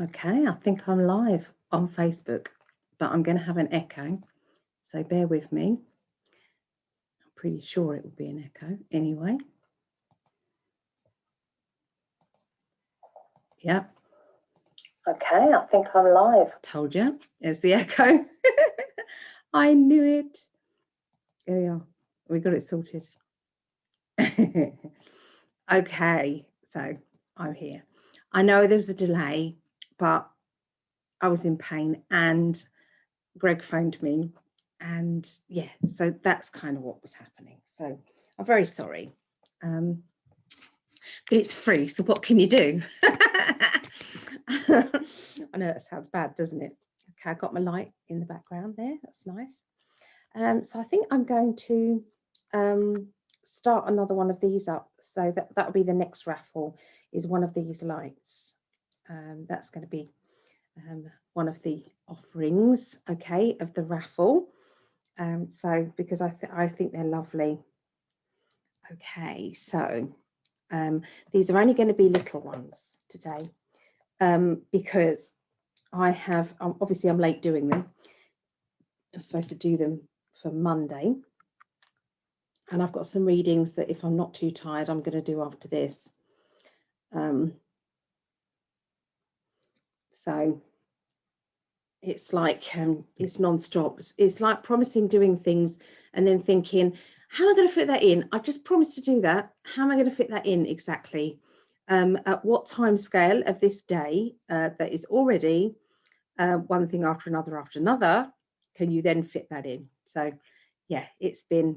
Okay, I think I'm live on Facebook, but I'm going to have an echo, so bear with me. I'm pretty sure it will be an echo anyway. Yep. Okay, I think I'm live. Told you, there's the echo. I knew it. There we are. We got it sorted. okay, so I'm here. I know there was a delay, but I was in pain and Greg phoned me and yeah, so that's kind of what was happening. So I'm very sorry. Um, but it's free, so what can you do? I know that sounds bad, doesn't it? Okay, I got my light in the background there, that's nice. Um, so I think I'm going to um, start another one of these up. So that, that'll be the next raffle is one of these lights. Um, that's going to be um, one of the offerings, okay, of the raffle. Um, so because I, th I think they're lovely. Okay, so um, these are only going to be little ones today um, because I have, obviously I'm late doing them. I'm supposed to do them for Monday. And I've got some readings that if I'm not too tired, I'm going to do after this. Um, so it's like um, it's non-stop. It's, like promising doing things and then thinking, how am I going to fit that in? I just promised to do that. How am I going to fit that in exactly? Um, at what time scale of this day uh, that is already uh, one thing after another after another, can you then fit that in? So yeah, it's been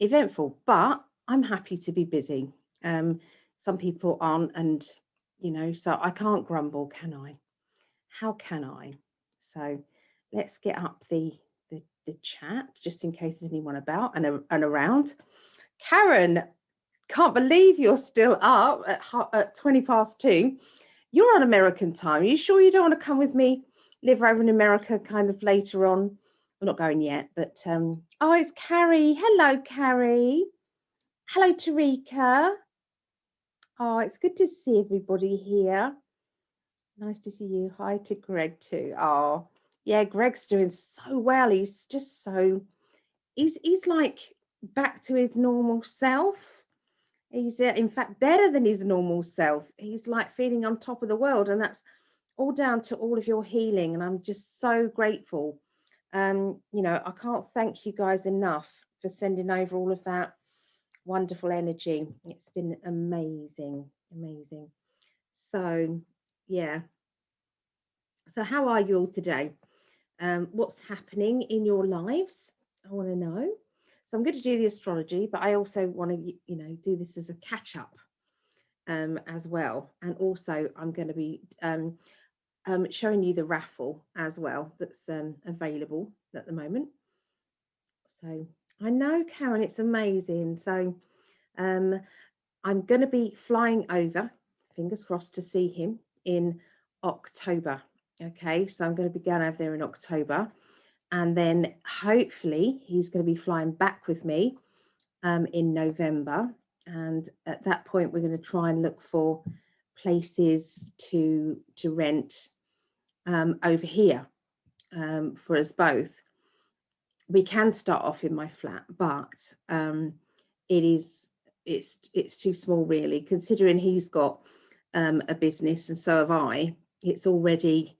eventful, but I'm happy to be busy. Um, some people aren't, and you know, so I can't grumble, can I? How can I? So let's get up the the, the chat just in case there's anyone about and, and around. Karen, can't believe you're still up at, at 20 past two. You're on American time. Are you sure you don't want to come with me, live over in America kind of later on? I'm not going yet, but um, oh, it's Carrie. Hello, Carrie. Hello, Tarika. Oh, it's good to see everybody here. Nice to see you. Hi to Greg too. Oh, yeah, Greg's doing so well. He's just so he's he's like back to his normal self. He's uh, in fact better than his normal self. He's like feeling on top of the world, and that's all down to all of your healing. And I'm just so grateful um, you know, I can't thank you guys enough for sending over all of that wonderful energy. It's been amazing, amazing. So, yeah. So, how are you all today? Um, what's happening in your lives? I want to know. So, I'm going to do the astrology, but I also want to, you know, do this as a catch up um, as well. And also, I'm going to be um, um, showing you the raffle as well that's um, available at the moment. So I know, Karen, it's amazing. So um, I'm going to be flying over, fingers crossed, to see him in October. Okay, so I'm going to be going over there in October. And then hopefully he's going to be flying back with me um, in November. And at that point, we're going to try and look for places to to rent um, over here um, for us both. We can start off in my flat, but um, it is it's it's too small really, considering he's got um, a business and so have I. It's already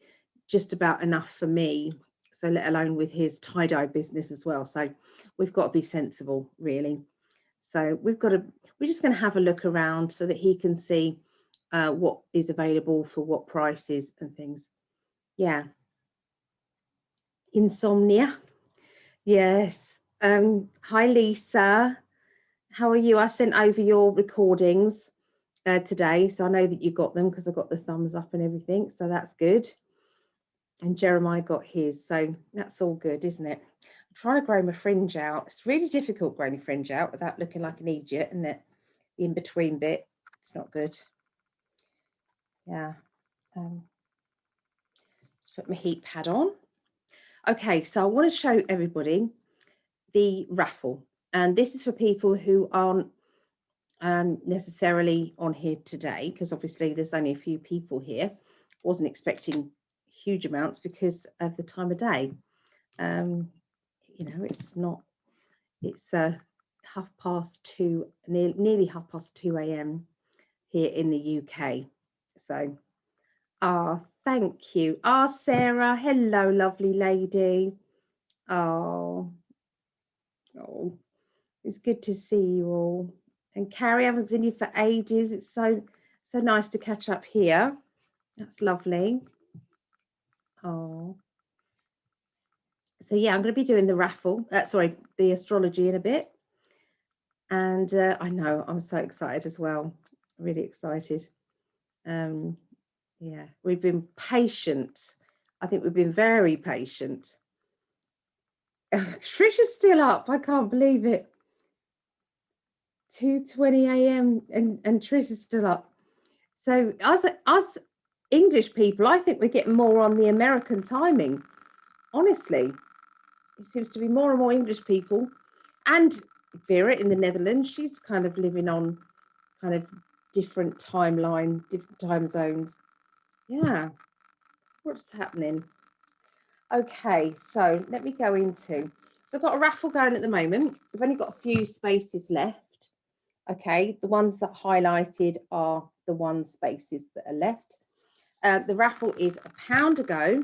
just about enough for me. So let alone with his tie dye business as well. So we've got to be sensible, really. So we've got to we're just going to have a look around so that he can see uh, what is available for what prices and things yeah insomnia yes. Um hi lisa. How are you? I sent over your recordings uh, today so i know that you got them because i got the thumbs up and everything so that's good. And jeremiah got his so that's all good isn't it? I'm trying to grow my fringe out. It's really difficult growing fringe out without looking like an idiot isn't it? In between bit. It's not good. Yeah. Um, put my heat pad on. Okay, so I want to show everybody the raffle. And this is for people who aren't um, necessarily on here today, because obviously there's only a few people here wasn't expecting huge amounts because of the time of day. Um, you know, it's not, it's uh, half past two, near, nearly half past 2 a.m. here in the UK. So, ah, thank you. Ah, Sarah, hello, lovely lady. Oh, oh, it's good to see you all. And Carrie, I haven't seen you for ages. It's so, so nice to catch up here. That's lovely. Oh. So yeah, I'm going to be doing the raffle, uh, sorry, the astrology in a bit. And uh, I know I'm so excited as well, really excited. Um, yeah, we've been patient. I think we've been very patient. Trisha's still up. I can't believe it. 2:20 a.m. and and Trisha's still up. So us us English people, I think we're getting more on the American timing. Honestly, it seems to be more and more English people, and Vera in the Netherlands, she's kind of living on kind of different timeline, different time zones. Yeah, what's happening? Okay, so let me go into. So I've got a raffle going at the moment. We've only got a few spaces left. Okay, the ones that highlighted are the one spaces that are left. Uh, the raffle is a pound a go,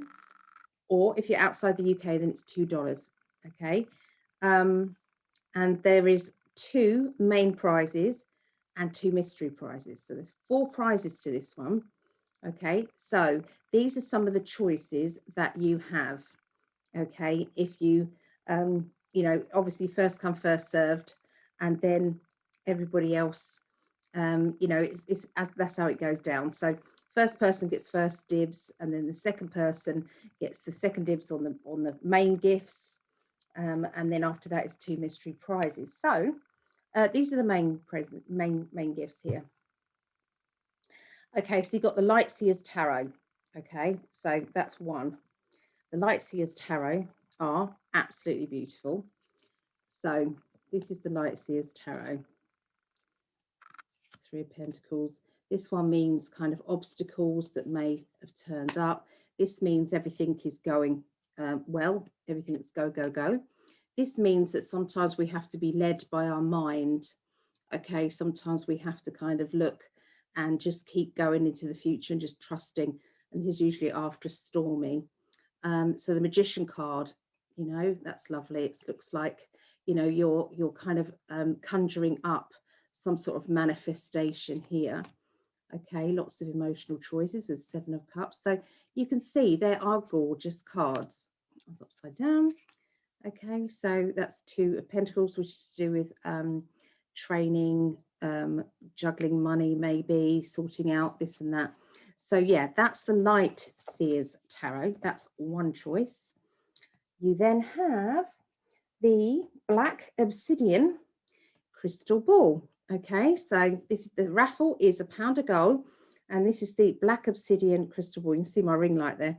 or if you're outside the UK, then it's two dollars. Okay, um, and there is two main prizes and two mystery prizes. So there's four prizes to this one. Okay, so these are some of the choices that you have. Okay, if you, um, you know, obviously first come, first served, and then everybody else, um, you know, it's, it's that's how it goes down. So first person gets first dibs, and then the second person gets the second dibs on the on the main gifts, um, and then after that is two mystery prizes. So uh, these are the main present main main gifts here. Okay, so you've got the Lightseers Tarot. Okay, so that's one. The Lightseers Tarot are absolutely beautiful. So this is the Lightseers Tarot. Three of Pentacles. This one means kind of obstacles that may have turned up. This means everything is going um, well, everything's go, go, go. This means that sometimes we have to be led by our mind. Okay, sometimes we have to kind of look and just keep going into the future and just trusting. And this is usually after storming. Um, so the magician card, you know, that's lovely. It looks like, you know, you're you're kind of um, conjuring up some sort of manifestation here. Okay, lots of emotional choices with Seven of Cups. So you can see there are gorgeous cards. It's upside down. Okay, so that's two of Pentacles, which is to do with um, training, um, juggling money, maybe sorting out this and that. So yeah, that's the Light Seers Tarot. That's one choice. You then have the Black Obsidian Crystal Ball. Okay, so this the raffle is a pound of gold, and this is the black obsidian crystal ball. You can see my ring light there.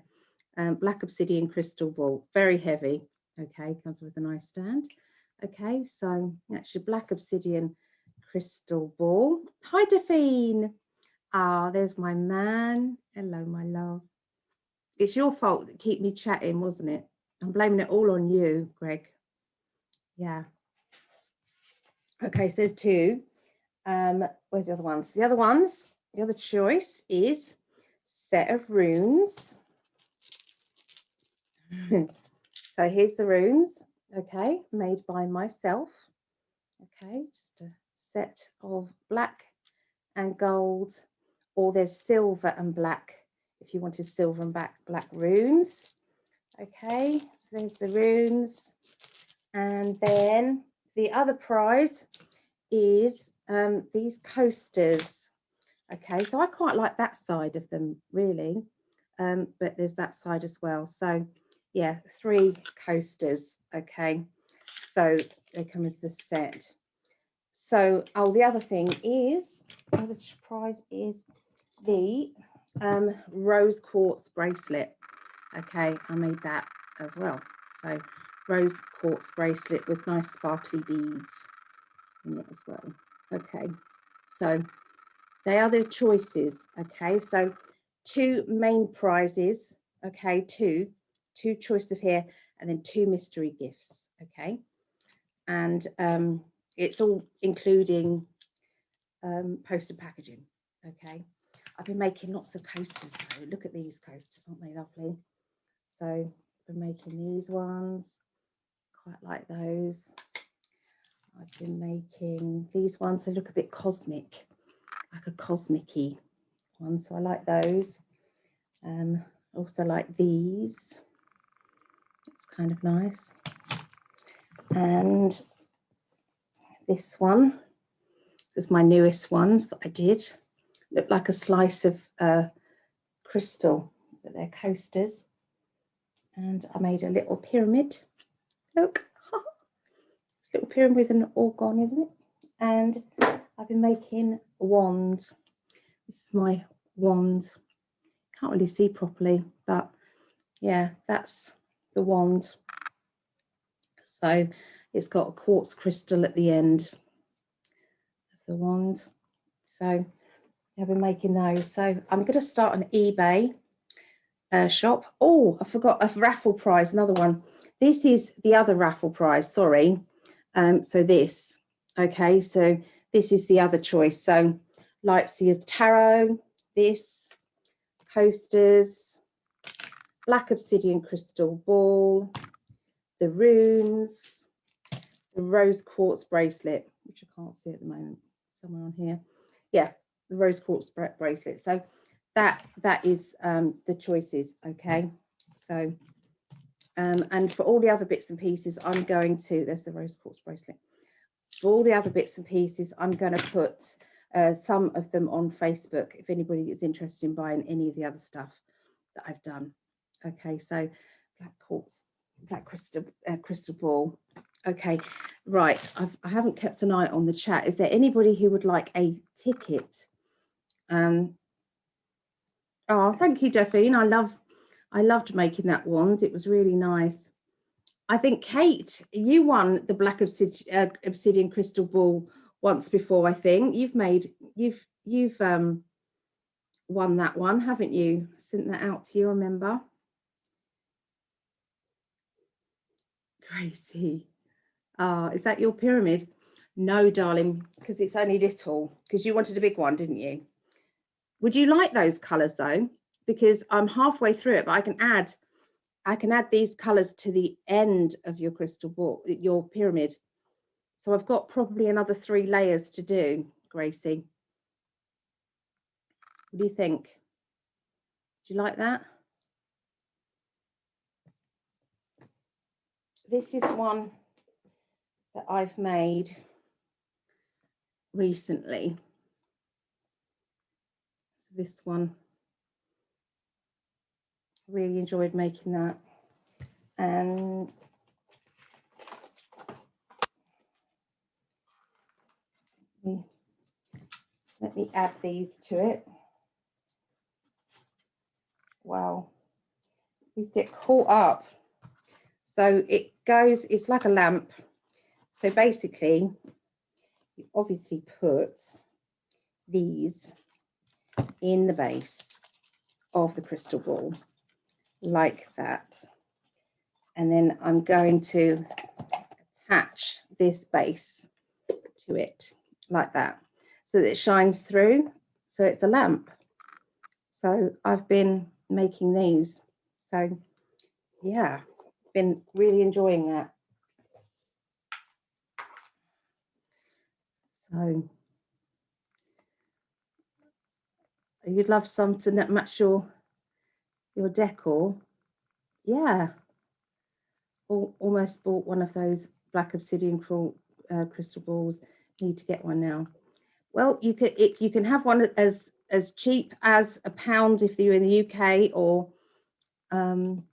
Um, black obsidian crystal ball, very heavy. Okay, comes with a nice stand. Okay, so that's your black obsidian crystal ball. Hi, Delphine. Ah, there's my man. Hello, my love. It's your fault that keep me chatting, wasn't it? I'm blaming it all on you, Greg. Yeah. Okay, so there's two. Um, where's the other ones? The other ones, the other choice is set of runes. so here's the runes, okay, made by myself. Okay, just a set of black and gold, or there's silver and black if you wanted silver and black, black runes. Okay, so there's the runes. And then the other prize is um, these coasters. Okay, so I quite like that side of them really, um, but there's that side as well. So yeah, three coasters. Okay, so they come as the set. So, oh, the other thing is, the prize is the um, rose quartz bracelet. Okay, I made that as well. So rose quartz bracelet with nice sparkly beads in it as well. Okay, so they are the choices. Okay, so two main prizes, okay, two, two choice of here, and then two mystery gifts, okay? And um, it's all including um, poster packaging, okay? I've been making lots of coasters though. Look at these coasters, aren't they lovely? So I've been making these ones, quite like those. I've been making these ones, they look a bit cosmic, like a cosmic-y one, so I like those. Um, also like these, it's kind of nice. And this one is my newest ones that I did. Look like a slice of uh, crystal, but they're coasters. And I made a little pyramid. Look, a little pyramid with an organ, isn't it? And I've been making wands. This is my wand. Can't really see properly, but yeah, that's the wand. So it's got a quartz crystal at the end of the wand. So I've been making those. So I'm going to start an eBay uh, shop. Oh, I forgot a raffle prize, another one. This is the other raffle prize, sorry. Um, so this, okay, so this is the other choice. So Lightseers Tarot, this, coasters, black obsidian crystal ball, the runes, the rose quartz bracelet, which I can't see at the moment, somewhere on here. Yeah, the rose quartz bracelet. So that that is um, the choices, okay? So um, and for all the other bits and pieces, I'm going to, there's the rose quartz bracelet. For all the other bits and pieces, I'm going to put uh, some of them on Facebook if anybody is interested in buying any of the other stuff that I've done. Okay, so black quartz, black crystal, uh, crystal ball. Okay, right. I've, I haven't kept an eye on the chat. Is there anybody who would like a ticket? Um, oh, thank you, Delphine. I love I loved making that wand. It was really nice. I think Kate, you won the black obsidian, uh, obsidian crystal ball once before. I think you've made you've you've um, won that one, haven't you? Sent that out to you. Remember, Gracie. Ah, is that your pyramid? No, darling, because it's only little. Because you wanted a big one, didn't you? Would you like those colours though? because I'm halfway through it, but I can add, I can add these colors to the end of your crystal ball, your pyramid. So I've got probably another three layers to do, Gracie. What do you think? Do you like that? This is one that I've made recently. So this one really enjoyed making that. And let me add these to it. Wow, these get caught up. So it goes, it's like a lamp. So basically, you obviously put these in the base of the crystal ball like that. And then I'm going to attach this base to it like that so that it shines through. So it's a lamp. So I've been making these. So yeah, been really enjoying that. So you'd love something that match your your decor, yeah, almost bought one of those black obsidian crawl, uh, crystal balls. Need to get one now. Well, you can it, you can have one as as cheap as a pound if you're in the UK, or um,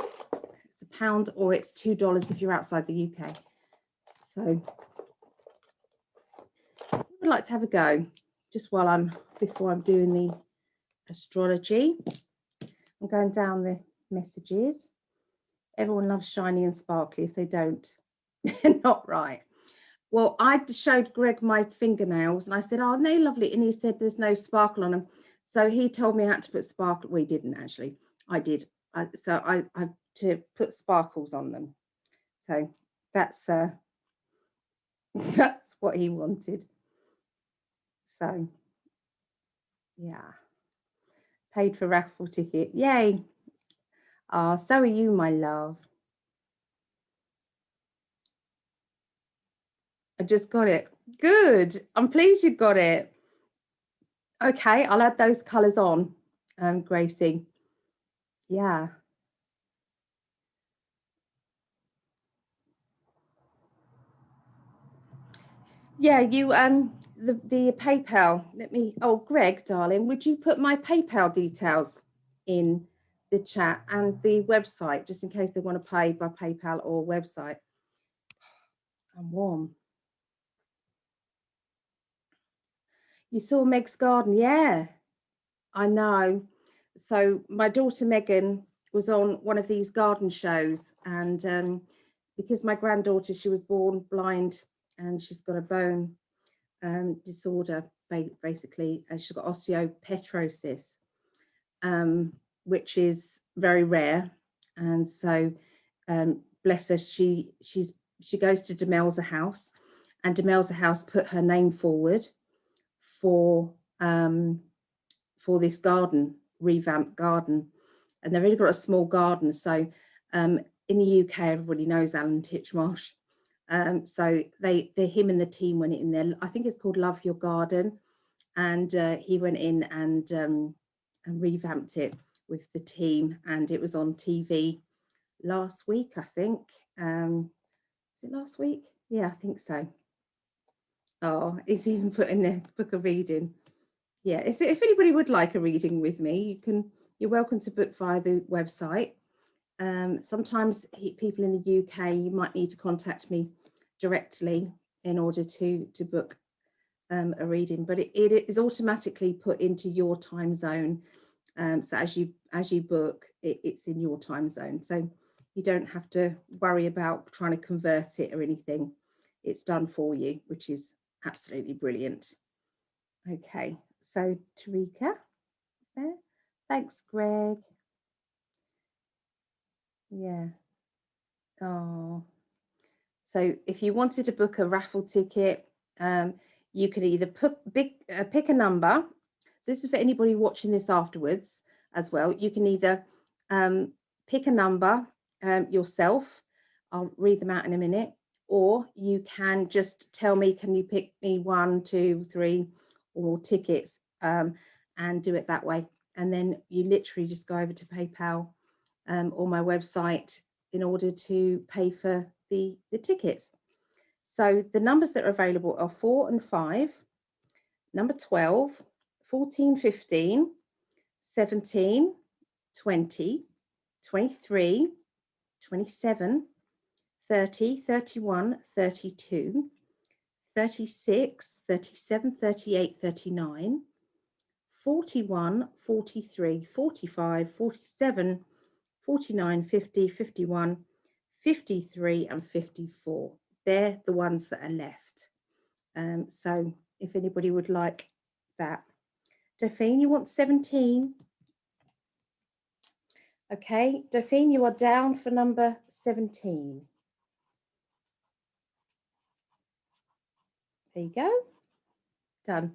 it's a pound, or it's two dollars if you're outside the UK. So would like to have a go just while I'm before I'm doing the astrology. I'm going down the messages. Everyone loves shiny and sparkly. If they don't, they're not right. Well, I showed Greg my fingernails and I said, oh, they're lovely. And he said, there's no sparkle on them. So he told me I had to put sparkle. We didn't actually. I did. I, so I, I to put sparkles on them. So that's uh, that's what he wanted. So yeah, paid for raffle ticket. Yay! Ah, oh, so are you, my love. I just got it. Good. I'm pleased you got it. Okay, I'll add those colours on, um, Gracie. Yeah. Yeah, you um the the PayPal. Let me. Oh, Greg, darling, would you put my PayPal details in the chat and the website just in case they want to pay by PayPal or website? I'm warm. You saw Meg's garden, yeah. I know. So my daughter Megan was on one of these garden shows, and um, because my granddaughter she was born blind and she's got a bone um, disorder basically, and she's got osteopetrosis, um, which is very rare, and so um, bless her, she she's she goes to Demelza House, and Demelza House put her name forward for um, for this garden, revamped garden. And they've only got a small garden. So um, in the UK, everybody knows Alan Titchmarsh. Um, so they, him and the team went in there. I think it's called Love Your Garden, and uh, he went in and um, and revamped it with the team, and it was on TV last week, I think. Um, was it last week? Yeah, I think so. Oh, it's even put in the book of reading. Yeah, if, if anybody would like a reading with me, you can. You're welcome to book via the website. Um, sometimes he, people in the UK, you might need to contact me directly in order to to book um, a reading, but it, it is automatically put into your time zone. Um, so as you as you book, it, it's in your time zone. So you don't have to worry about trying to convert it or anything. It's done for you, which is absolutely brilliant. Okay, so Tarika there. Thanks, Greg. Yeah. Oh. So if you wanted to book a raffle ticket, um, you could either big, uh, pick a number. So this is for anybody watching this afterwards as well. You can either um, pick a number um, yourself. I'll read them out in a minute or you can just tell me, can you pick me one, two, three, or tickets um, and do it that way. And then you literally just go over to PayPal um, or my website in order to pay for the, the tickets. So the numbers that are available are four and five, number 12, 14, 15, 17, 20, 23, 27, 30, 31, 32, 36, 37, 38, 39, 41, 43, 45, 47, 49, 50, 51, 53 and 54. They're the ones that are left. Um, so if anybody would like that. Dauphine, you want 17? Okay, Dauphine, you are down for number 17. There you go. Done.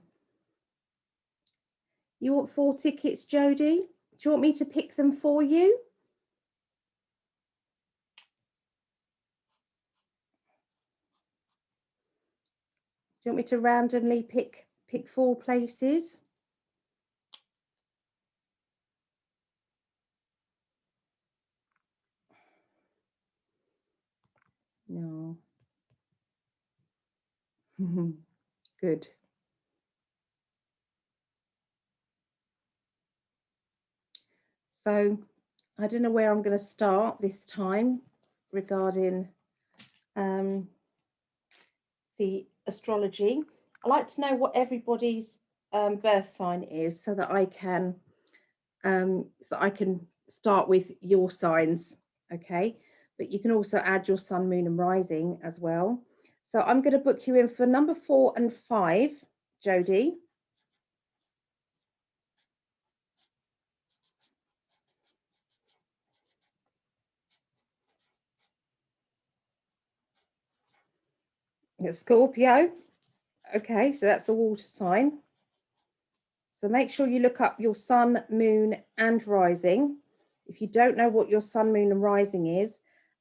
You want four tickets, Jodie? Do you want me to pick them for you? You want me to randomly pick pick four places? No. Good. So I don't know where I'm going to start this time regarding um, the astrology. I like to know what everybody's um, birth sign is so that I can um, so that I can start with your signs, okay? But you can also add your sun, moon, and rising as well. So I'm going to book you in for number four and five, Jodie. Scorpio. Okay, so that's a water sign. So make sure you look up your sun, moon, and rising. If you don't know what your sun, moon, and rising is,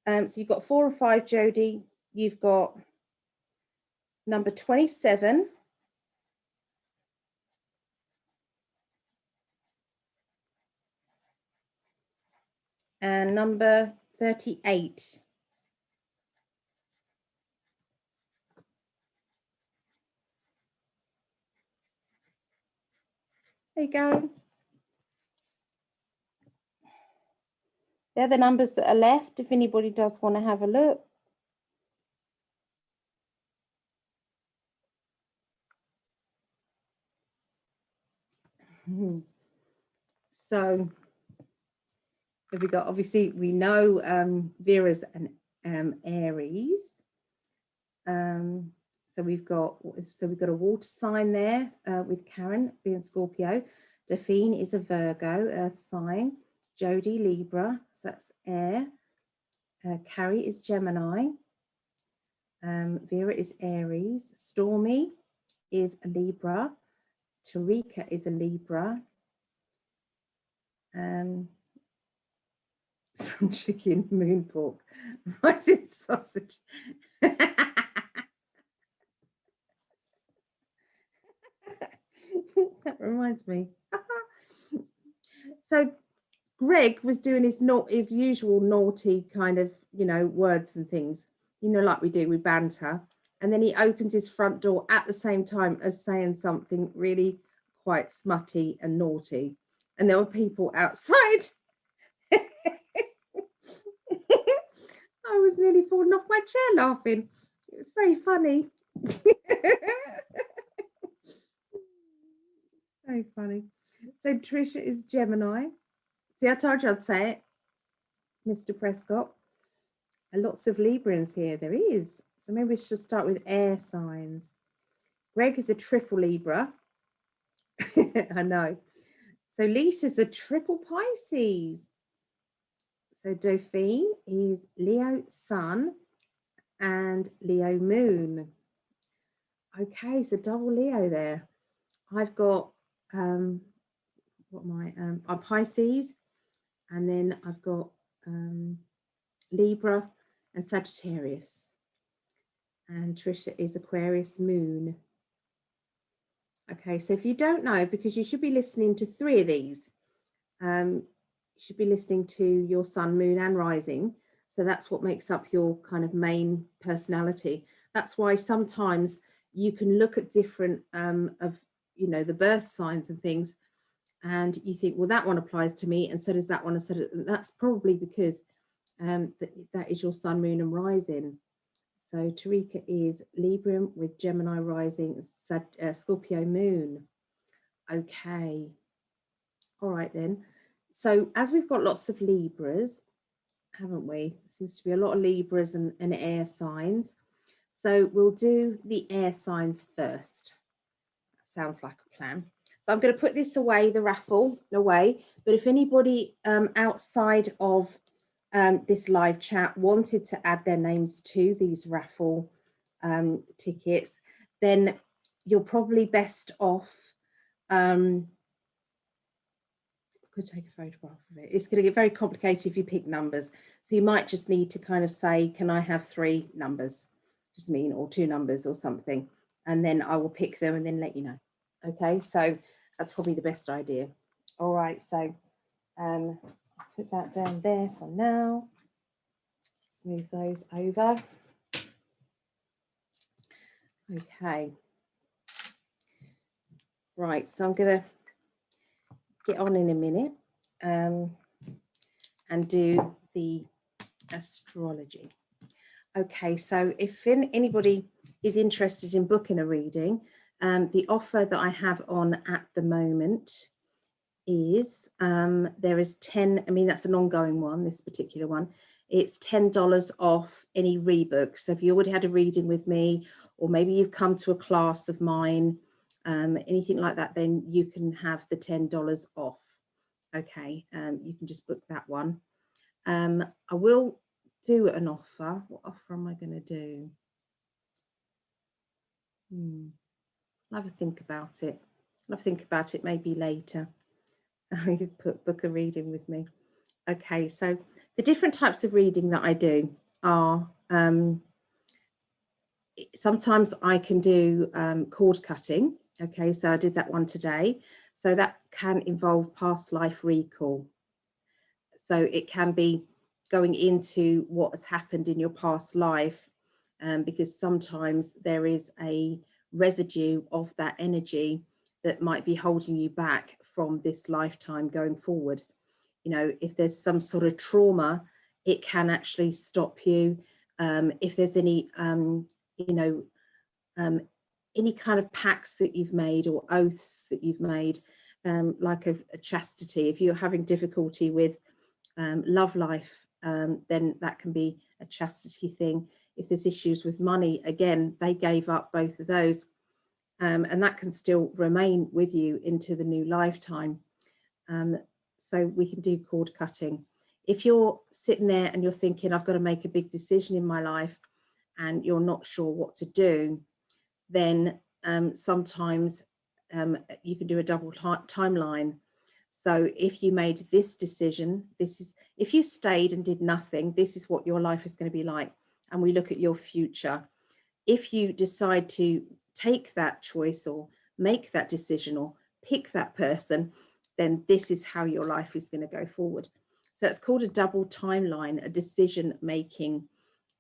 um, so you've got four and five, Jody, You've got number 27. And number 38. There you go. They're the numbers that are left if anybody does want to have a look. So have we got, obviously we know um, Vera's an um, Aries. Um, so we've got, so we've got a water sign there uh, with Karen being Scorpio. Daphne is a Virgo, Earth sign. Jody Libra, so that's air. Uh, Carrie is Gemini. Um, Vera is Aries. Stormy is a Libra. Tarika is a Libra. Um, some chicken moon pork. Rising sausage. that reminds me. so Greg was doing his not his usual naughty kind of, you know, words and things, you know, like we do, we banter. And then he opens his front door at the same time as saying something really quite smutty and naughty. And there were people outside. I was nearly falling off my chair laughing. It was very funny. Very funny. So Trisha is Gemini. See, I told you I'd say it, Mr. Prescott. And lots of Librans here. There is. So maybe we should start with air signs. Greg is a triple Libra. I know. So Lisa's a triple Pisces. So Dauphine is Leo Sun and Leo Moon. Okay, so double Leo there. I've got um, what my um, I'm Pisces, and then I've got um, Libra and Sagittarius. And Trisha is Aquarius Moon. Okay, so if you don't know, because you should be listening to three of these, um, you should be listening to your sun, moon, and rising. So that's what makes up your kind of main personality. That's why sometimes you can look at different um, of you know the birth signs and things and you think, well, that one applies to me, and so does that one, and so does, that's probably because um, that, is your sun, moon, and rising. So Tarika is Libra with Gemini rising, uh, Scorpio moon. Okay. All right then. So as we've got lots of Libras, haven't we? Seems to be a lot of Libras and, and air signs. So we'll do the air signs first. Sounds like a plan. So I'm going to put this away, the raffle away. But if anybody um, outside of um, this live chat wanted to add their names to these raffle um, tickets, then you're probably best off. Um, could take a photograph of it. It's going to get very complicated if you pick numbers. So you might just need to kind of say, can I have three numbers? Just mean, or two numbers or something. And then I will pick them and then let you know. Okay, so that's probably the best idea. All right, so um, put that down there for now. Smooth those over. Okay. Right, so I'm going to get on in a minute um, and do the astrology. Okay, so if anybody is interested in booking a reading, um, the offer that I have on at the moment is um, there is 10, I mean, that's an ongoing one, this particular one. It's $10 off any rebook. So if you already had a reading with me, or maybe you've come to a class of mine, um, anything like that, then you can have the $10 off. Okay, um, you can just book that one. Um, I will do an offer. What offer am I going to do? Hmm. Have a think about it. I'll think about it maybe later. I put book a reading with me. Okay, so the different types of reading that I do are um, sometimes I can do um, cord cutting. Okay, so I did that one today. So that can involve past life recall. So it can be going into what has happened in your past life um, because sometimes there is a residue of that energy that might be holding you back from this lifetime going forward. You know, if there's some sort of trauma, it can actually stop you. Um, if there's any, um, you know, um, any kind of pacts that you've made or oaths that you've made, um, like a, a, chastity, if you're having difficulty with um, love life, um, then that can be a chastity thing. If there's issues with money, again, they gave up both of those. Um, and that can still remain with you into the new lifetime. Um, so we can do cord cutting. If you're sitting there and you're thinking, I've got to make a big decision in my life and you're not sure what to do, then um, sometimes um, you can do a double timeline. So if you made this decision, this is if you stayed and did nothing, this is what your life is going to be like. And we look at your future. If you decide to take that choice or make that decision or pick that person, then this is how your life is going to go forward. So it's called a double timeline, a decision making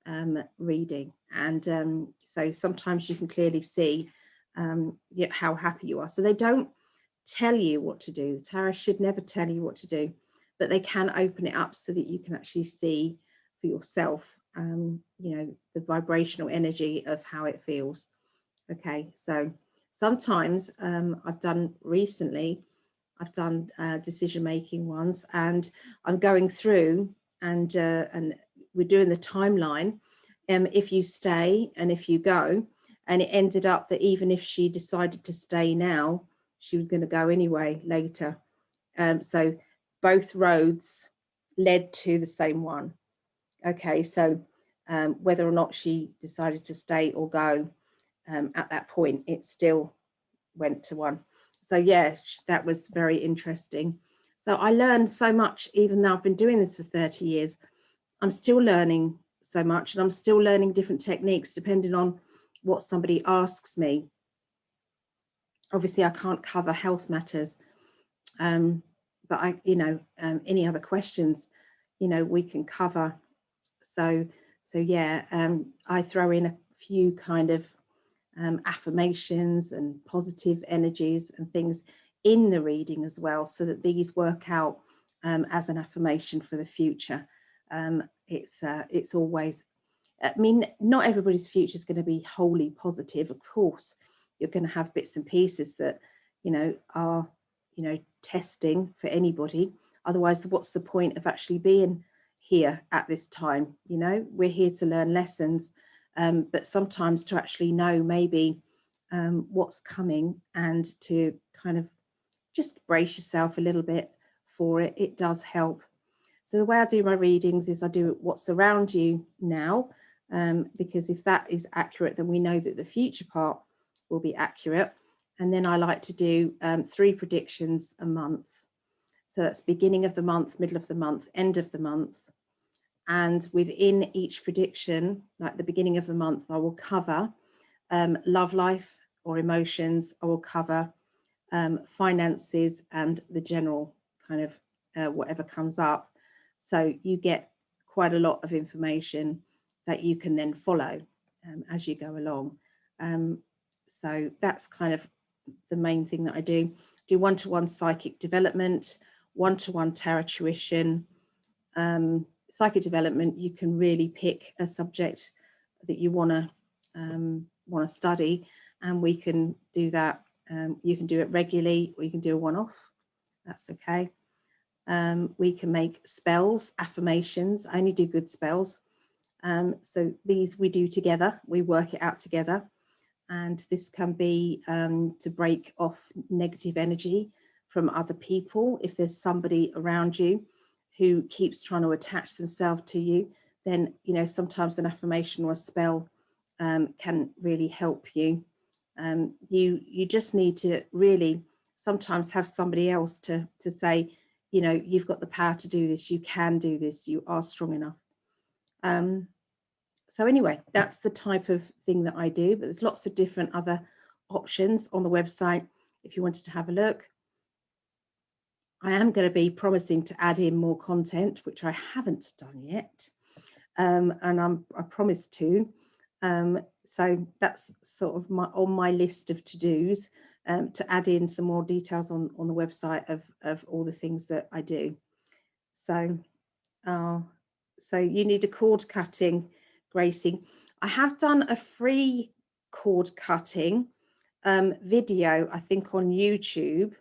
um, reading. And um, so sometimes you can clearly see um, how happy you are. So they don't tell you what to do. The tarot should never tell you what to do, but they can open it up so that you can actually see for yourself, um, you know, the vibrational energy of how it feels. Okay, so sometimes um, I've done recently, I've done uh, decision making ones and I'm going through and uh, and we're doing the timeline um, if you stay and if you go. And it ended up that even if she decided to stay now she was going to go anyway later. Um, so both roads led to the same one okay so um, whether or not she decided to stay or go um, at that point it still went to one. So yeah that was very interesting. So i learned so much even though i've been doing this for 30 years. I'm still learning so much and i'm still learning different techniques depending on what somebody asks me. Obviously i can't cover health matters um, but i you know um, any other questions you know we can cover so so yeah um, i throw in a few kind of um, affirmations and positive energies and things in the reading as well so that these work out um, as an affirmation for the future. Um, it's uh, it's always, I mean, not everybody's future is going to be wholly positive. Of course, you're going to have bits and pieces that, you know, are, you know, testing for anybody. Otherwise, what's the point of actually being here at this time? You know, we're here to learn lessons um, but sometimes to actually know maybe um, what's coming and to kind of just brace yourself a little bit for it, it does help. So the way I do my readings is I do what's around you now, um, because if that is accurate, then we know that the future part will be accurate. And then I like to do um, three predictions a month. So that's beginning of the month, middle of the month, end of the month, and within each prediction, like the beginning of the month, I will cover um, love life or emotions, I will cover um, finances and the general kind of uh, whatever comes up. So you get quite a lot of information that you can then follow um, as you go along. Um, so that's kind of the main thing that I do. Do one-to-one -one psychic development, one-to-one -one tarot tuition, um, psychic development, you can really pick a subject that you want to um, want to study, and we can do that. Um, you can do it regularly, or you can do a one-off. That's okay. Um, we can make spells, affirmations. I only do good spells. Um, so these we do together. We work it out together, and this can be um, to break off negative energy from other people. If there's somebody around you who keeps trying to attach themselves to you, then you know sometimes an affirmation or a spell um, can really help you Um, you you just need to really sometimes have somebody else to to say, you know, you've got the power to do this. You can do this. You are strong enough. Um, so anyway, that's the type of thing that I do. But there's lots of different other options on the website if you wanted to have a look. I am going to be promising to add in more content, which I haven't done yet, um, and I'm, I promised to. Um, so that's sort of my on my list of to-dos um, to add in some more details on, on the website of, of all the things that I do. So, uh, so you need a cord cutting, Gracie. I have done a free cord cutting um, video, I think on YouTube,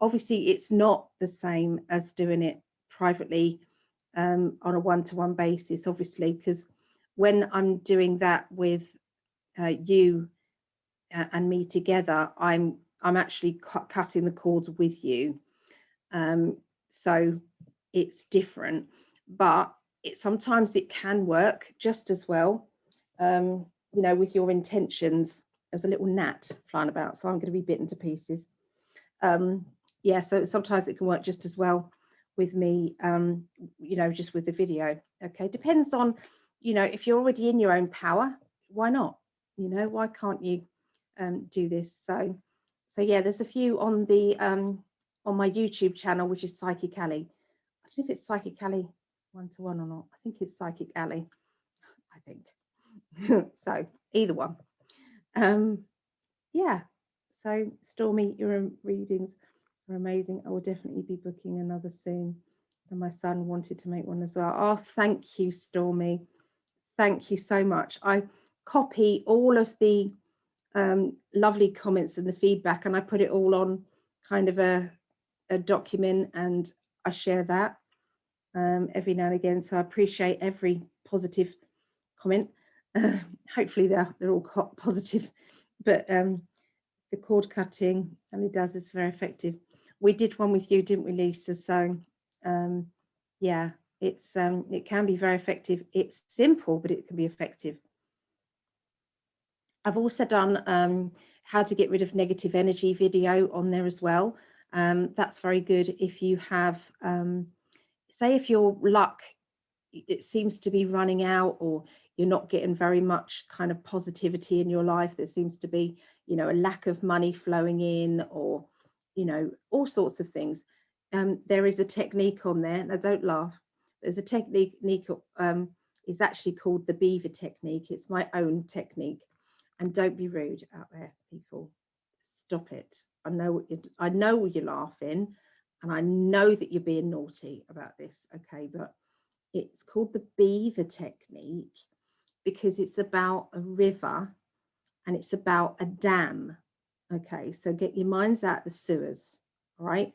obviously it's not the same as doing it privately um, on a one-to-one -one basis, obviously, because when I'm doing that with uh, you uh, and me together, I'm I'm actually cu cutting the cords with you. Um, so it's different, but it sometimes it can work just as well. Um, you know, with your intentions. There's a little gnat flying about, so I'm going to be bitten to pieces. Um, yeah, so sometimes it can work just as well with me, um, you know, just with the video. Okay, depends on, you know, if you're already in your own power, why not? You know, why can't you um, do this? So, so yeah, there's a few on the um, on my YouTube channel, which is Psychic Ali. I don't know if it's Psychic Ali one to one or not. I think it's Psychic Ali. I think so. Either one. Um, yeah. So Stormy, your readings are amazing. I will definitely be booking another soon. And my son wanted to make one as well. Oh, thank you, Stormy. Thank you so much. I copy all of the um, lovely comments and the feedback, and I put it all on kind of a, a document and I share that um, every now and again. So I appreciate every positive comment. Uh, hopefully they're, they're all positive, but um, the cord cutting, and it does, is very effective we did one with you, didn't we, Lisa? So um, yeah, it's um, it can be very effective. It's simple, but it can be effective. I've also done um, how to get rid of negative energy video on there as well. Um, that's very good if you have, um, say if your luck, it seems to be running out or you're not getting very much kind of positivity in your life. There seems to be, you know, a lack of money flowing in or you know, all sorts of things. Um, there is a technique on there, now don't laugh, there's a technique, um, is actually called the beaver technique. It's my own technique. And don't be rude out there, people. Stop it. I know I know you're laughing and I know that you're being naughty about this, okay, but it's called the beaver technique because it's about a river and it's about a dam Okay, so get your minds out the sewers, all right?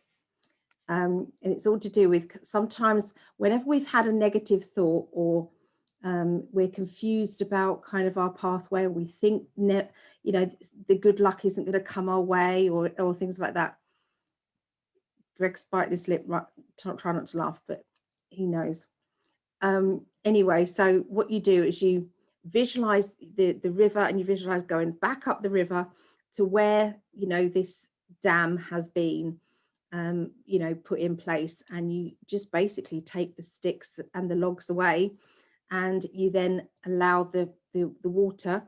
Um, and it's all to do with sometimes whenever we've had a negative thought or um, we're confused about kind of our pathway, we think, you know, the good luck isn't going to come our way or, or things like that. Greg spiked his lip, right, try not to laugh, but he knows. Um, anyway, so what you do is you visualize the, the river and you visualize going back up the river to where you know this dam has been um, you know put in place and you just basically take the sticks and the logs away and you then allow the, the, the water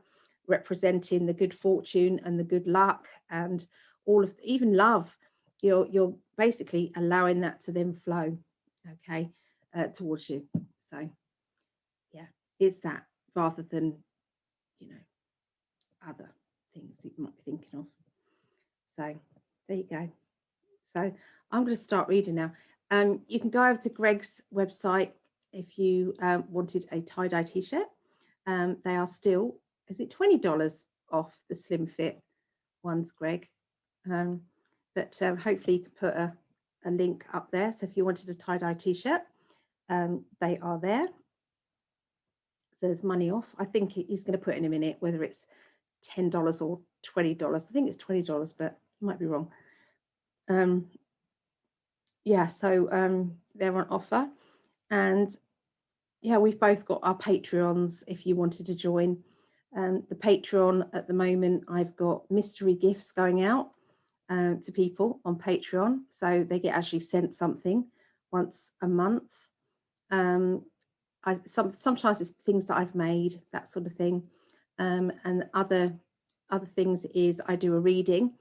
representing the good fortune and the good luck and all of even love you're you're basically allowing that to then flow okay uh, towards you. So yeah it's that rather than you know other things that you might be thinking of. So there you go. So I'm going to start reading now. Um, you can go over to Greg's website if you um, wanted a tie-dye t-shirt. Um, they are still, is it $20 off the Slim Fit ones, Greg? Um, but uh, hopefully you can put a, a, link up there. So if you wanted a tie-dye t-shirt, um, they are there. So there's money off. I think he's going to put in a minute whether it's $10 or $20. I think it's $20, but I might be wrong. Um, yeah, so um, they're on offer. And yeah, we've both got our Patreons if you wanted to join. Um, the Patreon at the moment, I've got mystery gifts going out um, to people on Patreon. So they get actually sent something once a month. Um, I, some, sometimes it's things that I've made, that sort of thing. Um, and other other things is I do a reading.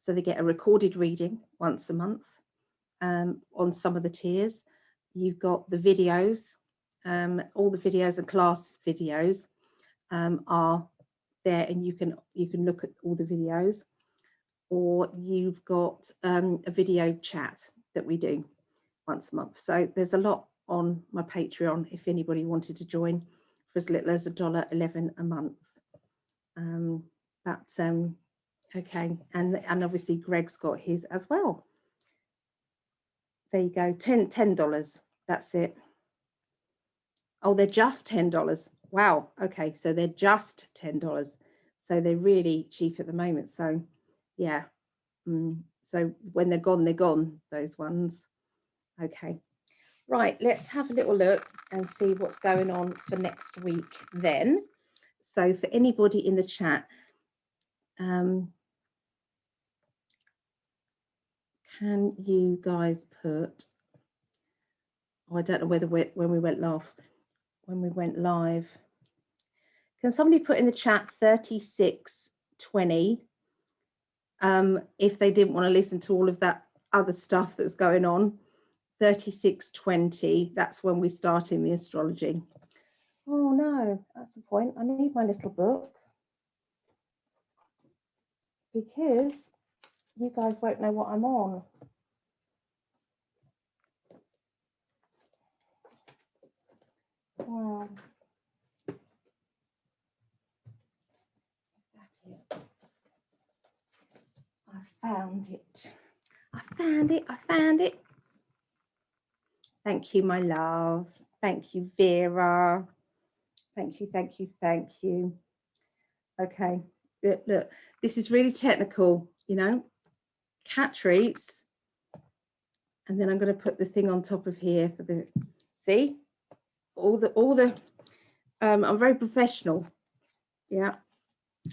So they get a recorded reading once a month um, on some of the tiers. You've got the videos, um, all the videos and class videos um, are there and you can you can look at all the videos or you've got um, a video chat that we do once a month. So there's a lot on my Patreon if anybody wanted to join for as little as a dollar 11 a month. Um, but um, okay, and, and obviously Greg's got his as well. There you go, 10 $10, that's it. Oh, they're just $10. Wow, okay, so they're just $10. So they're really cheap at the moment. So yeah, mm, so when they're gone, they're gone, those ones. Okay, right, let's have a little look and see what's going on for next week then. So for anybody in the chat, um, can you guys put, oh, I don't know whether we, when we went live, when we went live, can somebody put in the chat 3620 um, if they didn't want to listen to all of that other stuff that's going on? 3620, that's when we're starting the astrology. Oh no, that's the point. I need my little book because you guys won't know what I'm on. Wow. I found it. I found it. I found it. Thank you, my love. Thank you, Vera. Thank you, thank you, thank you. Okay, look, look, this is really technical, you know, cat treats. And then I'm going to put the thing on top of here for the, see, all the, all the, um, I'm very professional. Yeah,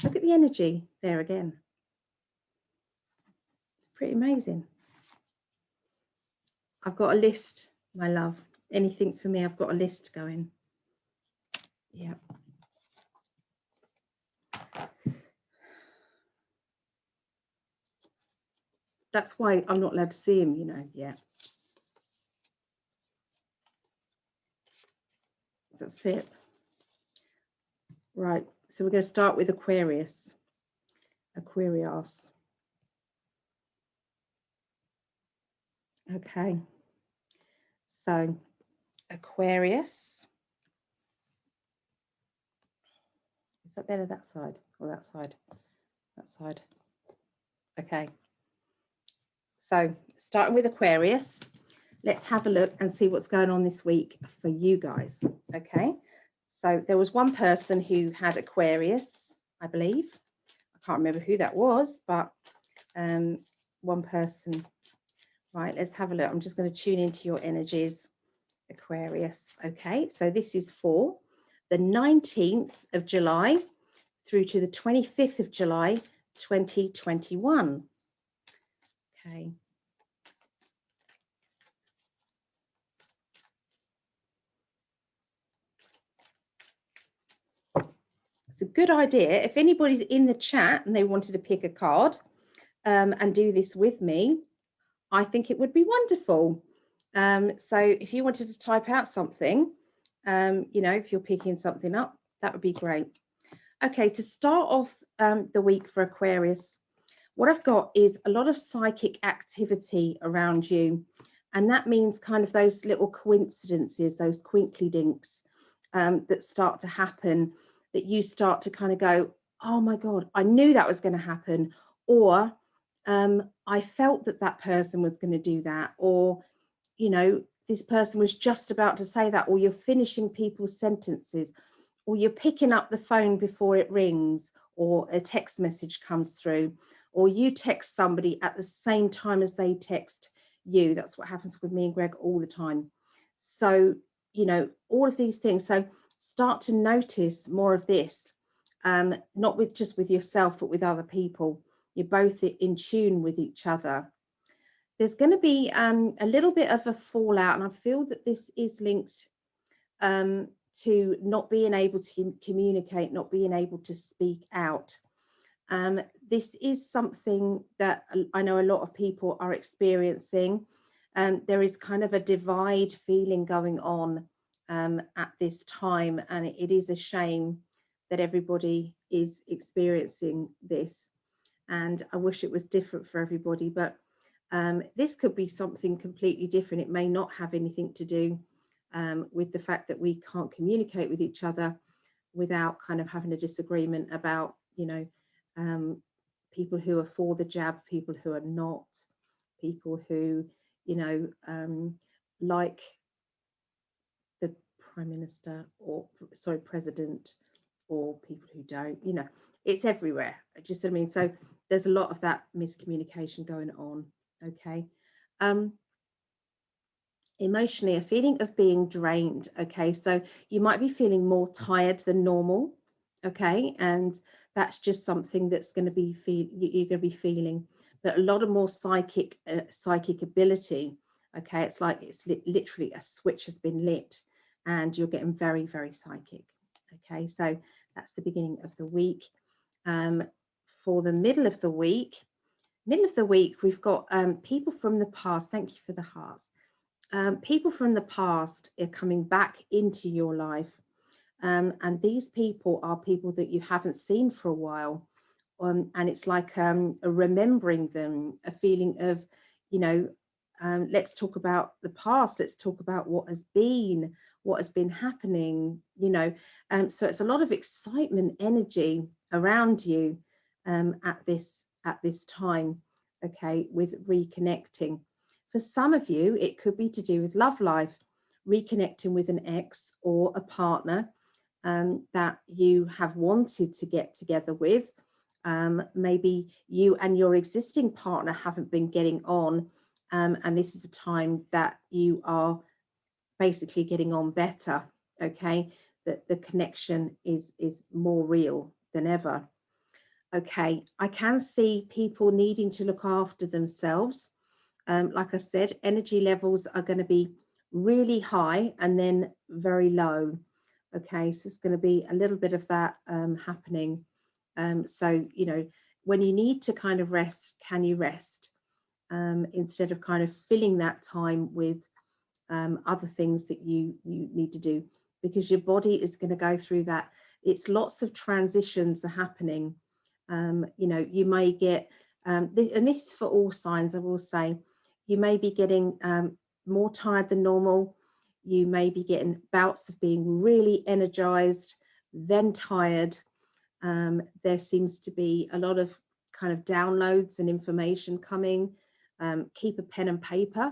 look at the energy there again It's pretty amazing. I've got a list, my love. Anything for me, I've got a list going. Yeah. That's why I'm not allowed to see him, you know, yeah. That's it. Right, so we're going to start with Aquarius. Aquarius. Okay, so Aquarius. That better that side or that side? That side. Okay. So starting with Aquarius, let's have a look and see what's going on this week for you guys. Okay. So there was one person who had Aquarius, I believe. I can't remember who that was, but um, one person Right, let's have a look. I'm just going to tune into your energies, Aquarius. Okay, so this is for the 19th of July through to the 25th of July, 2021. Okay. It's a good idea. If anybody's in the chat and they wanted to pick a card um, and do this with me, I think it would be wonderful. Um, so if you wanted to type out something, um, you know, if you're picking something up, that would be great. Okay, to start off um, the week for Aquarius, what I've got is a lot of psychic activity around you. And that means kind of those little coincidences, those twinkly dinks um, that start to happen, that you start to kind of go, oh my God, I knew that was going to happen. Or um, I felt that that person was going to do that, or, you know, this person was just about to say that, or you're finishing people's sentences, or you're picking up the phone before it rings, or a text message comes through, or you text somebody at the same time as they text you. That's what happens with me and Greg all the time. So, you know, all of these things. So start to notice more of this um, not with just with yourself, but with other people. You're both in tune with each other. There's going to be um, a little bit of a fallout, and I feel that this is linked um, to not being able to communicate, not being able to speak out. Um, this is something that I know a lot of people are experiencing. Um, there is kind of a divide feeling going on um, at this time, and it, it is a shame that everybody is experiencing this. And I wish it was different for everybody, but um, this could be something completely different. It may not have anything to do um, with the fact that we can't communicate with each other without kind of having a disagreement about, you know, um, people who are for the jab, people who are not, people who, you know, um, like the prime minister or sorry, president, or people who don't, you know, it's everywhere. Just I mean, so there's a lot of that miscommunication going on. Okay. Um, emotionally, a feeling of being drained. Okay, so you might be feeling more tired than normal. Okay, and that's just something that's going to be feel you're going to be feeling but a lot of more psychic uh, psychic ability okay it's like it's li literally a switch has been lit and you're getting very very psychic okay so that's the beginning of the week um, for the middle of the week middle of the week we've got um, people from the past thank you for the hearts um, people from the past are coming back into your life um, and these people are people that you haven't seen for a while. Um, and it's like um, remembering them, a feeling of, you know, um, let's talk about the past, let's talk about what has been, what has been happening, you know. So it's a lot of excitement, energy around you at this at this time, okay, with reconnecting. For some of you, it could be to do with love life, reconnecting with an ex or a partner um, that you have wanted to get together with. Um, maybe you and your existing partner haven't been getting on, um, and this is a time that you are basically getting on better. Okay, that the connection is is more real than ever. Okay, I can see people needing to look after themselves. Um, like I said, energy levels are going to be really high and then very low. Okay, so it's going to be a little bit of that um, happening. Um, so, you know, when you need to kind of rest, can you rest? Um, instead of kind of filling that time with um, other things that you, you need to do because your body is going to go through that. It's lots of transitions are happening. Um, you know, you may get, um, th and this is for all signs, I will say, you may be getting more tired than normal you may be getting bouts of being really energized, then tired. Um, there seems to be a lot of kind of downloads and information coming. Um, keep a pen and paper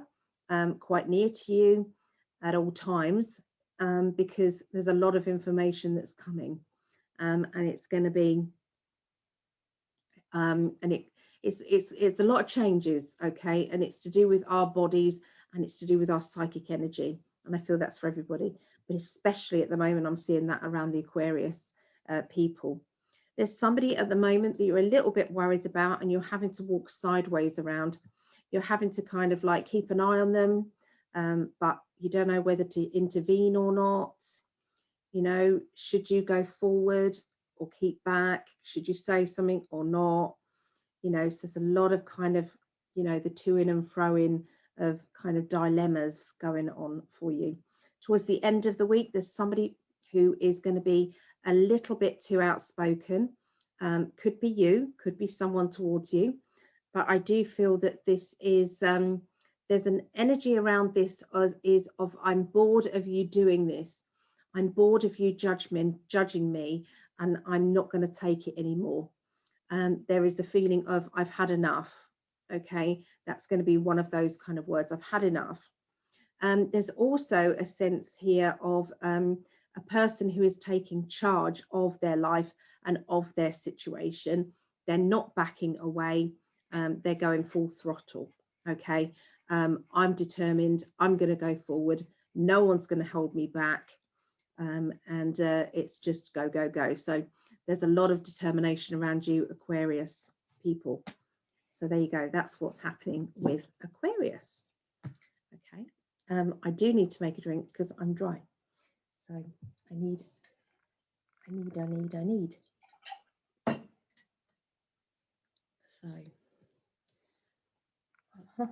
um, quite near to you at all times um, because there's a lot of information that's coming um, and it's going to be um, and it it's it's it's a lot of changes okay and it's to do with our bodies and it's to do with our psychic energy and I feel that's for everybody, but especially at the moment, I'm seeing that around the Aquarius uh, people. There's somebody at the moment that you're a little bit worried about and you're having to walk sideways around. You're having to kind of like keep an eye on them, um, but you don't know whether to intervene or not. You know, should you go forward or keep back? Should you say something or not? You know, so there's a lot of kind of, you know, the to in and fro in of kind of dilemmas going on for you. Towards the end of the week, there's somebody who is going to be a little bit too outspoken. Um, could be you, could be someone towards you, but I do feel that this is um, there's an energy around this as, is of I'm bored of you doing this. I'm bored of you judgment, judging me, and I'm not going to take it anymore. Um, there is the feeling of I've had enough okay? That's going to be one of those kind of words i've had enough. Um, there's also a sense here of um, a person who is taking charge of their life and of their situation. They're not backing away um, they're going full throttle okay? Um, i'm determined i'm going to go forward. No one's going to hold me back um, and uh, it's just go go go so there's a lot of determination around you, Aquarius people. So there you go. That's what's happening with Aquarius. Okay. Um, I do need to make a drink because I'm dry. So I need, I need, I need, I need. So. Let's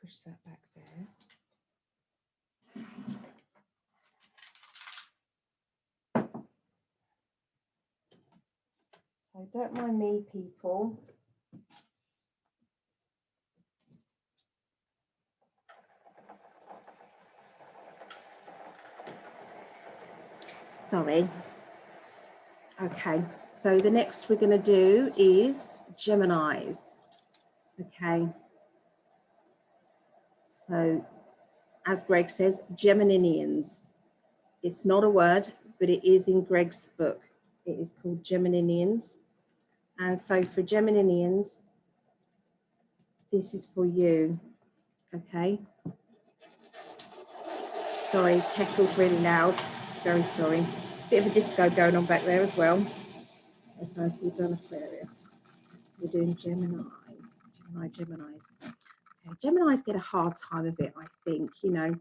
push that back there. So don't mind me, people. Sorry. Okay, so the next we're going to do is Geminis. Okay. So, as Greg says, Gemininians. It's not a word, but it is in Greg's book. It is called Gemininians. And so for Geminians, this is for you. Okay. Sorry, kettle's really loud. Very sorry. Bit of a disco going on back there as well. As nice we've done Aquarius. We're doing Gemini. Gemini, Geminis. Okay. Geminis get a hard time of it, I think. You know,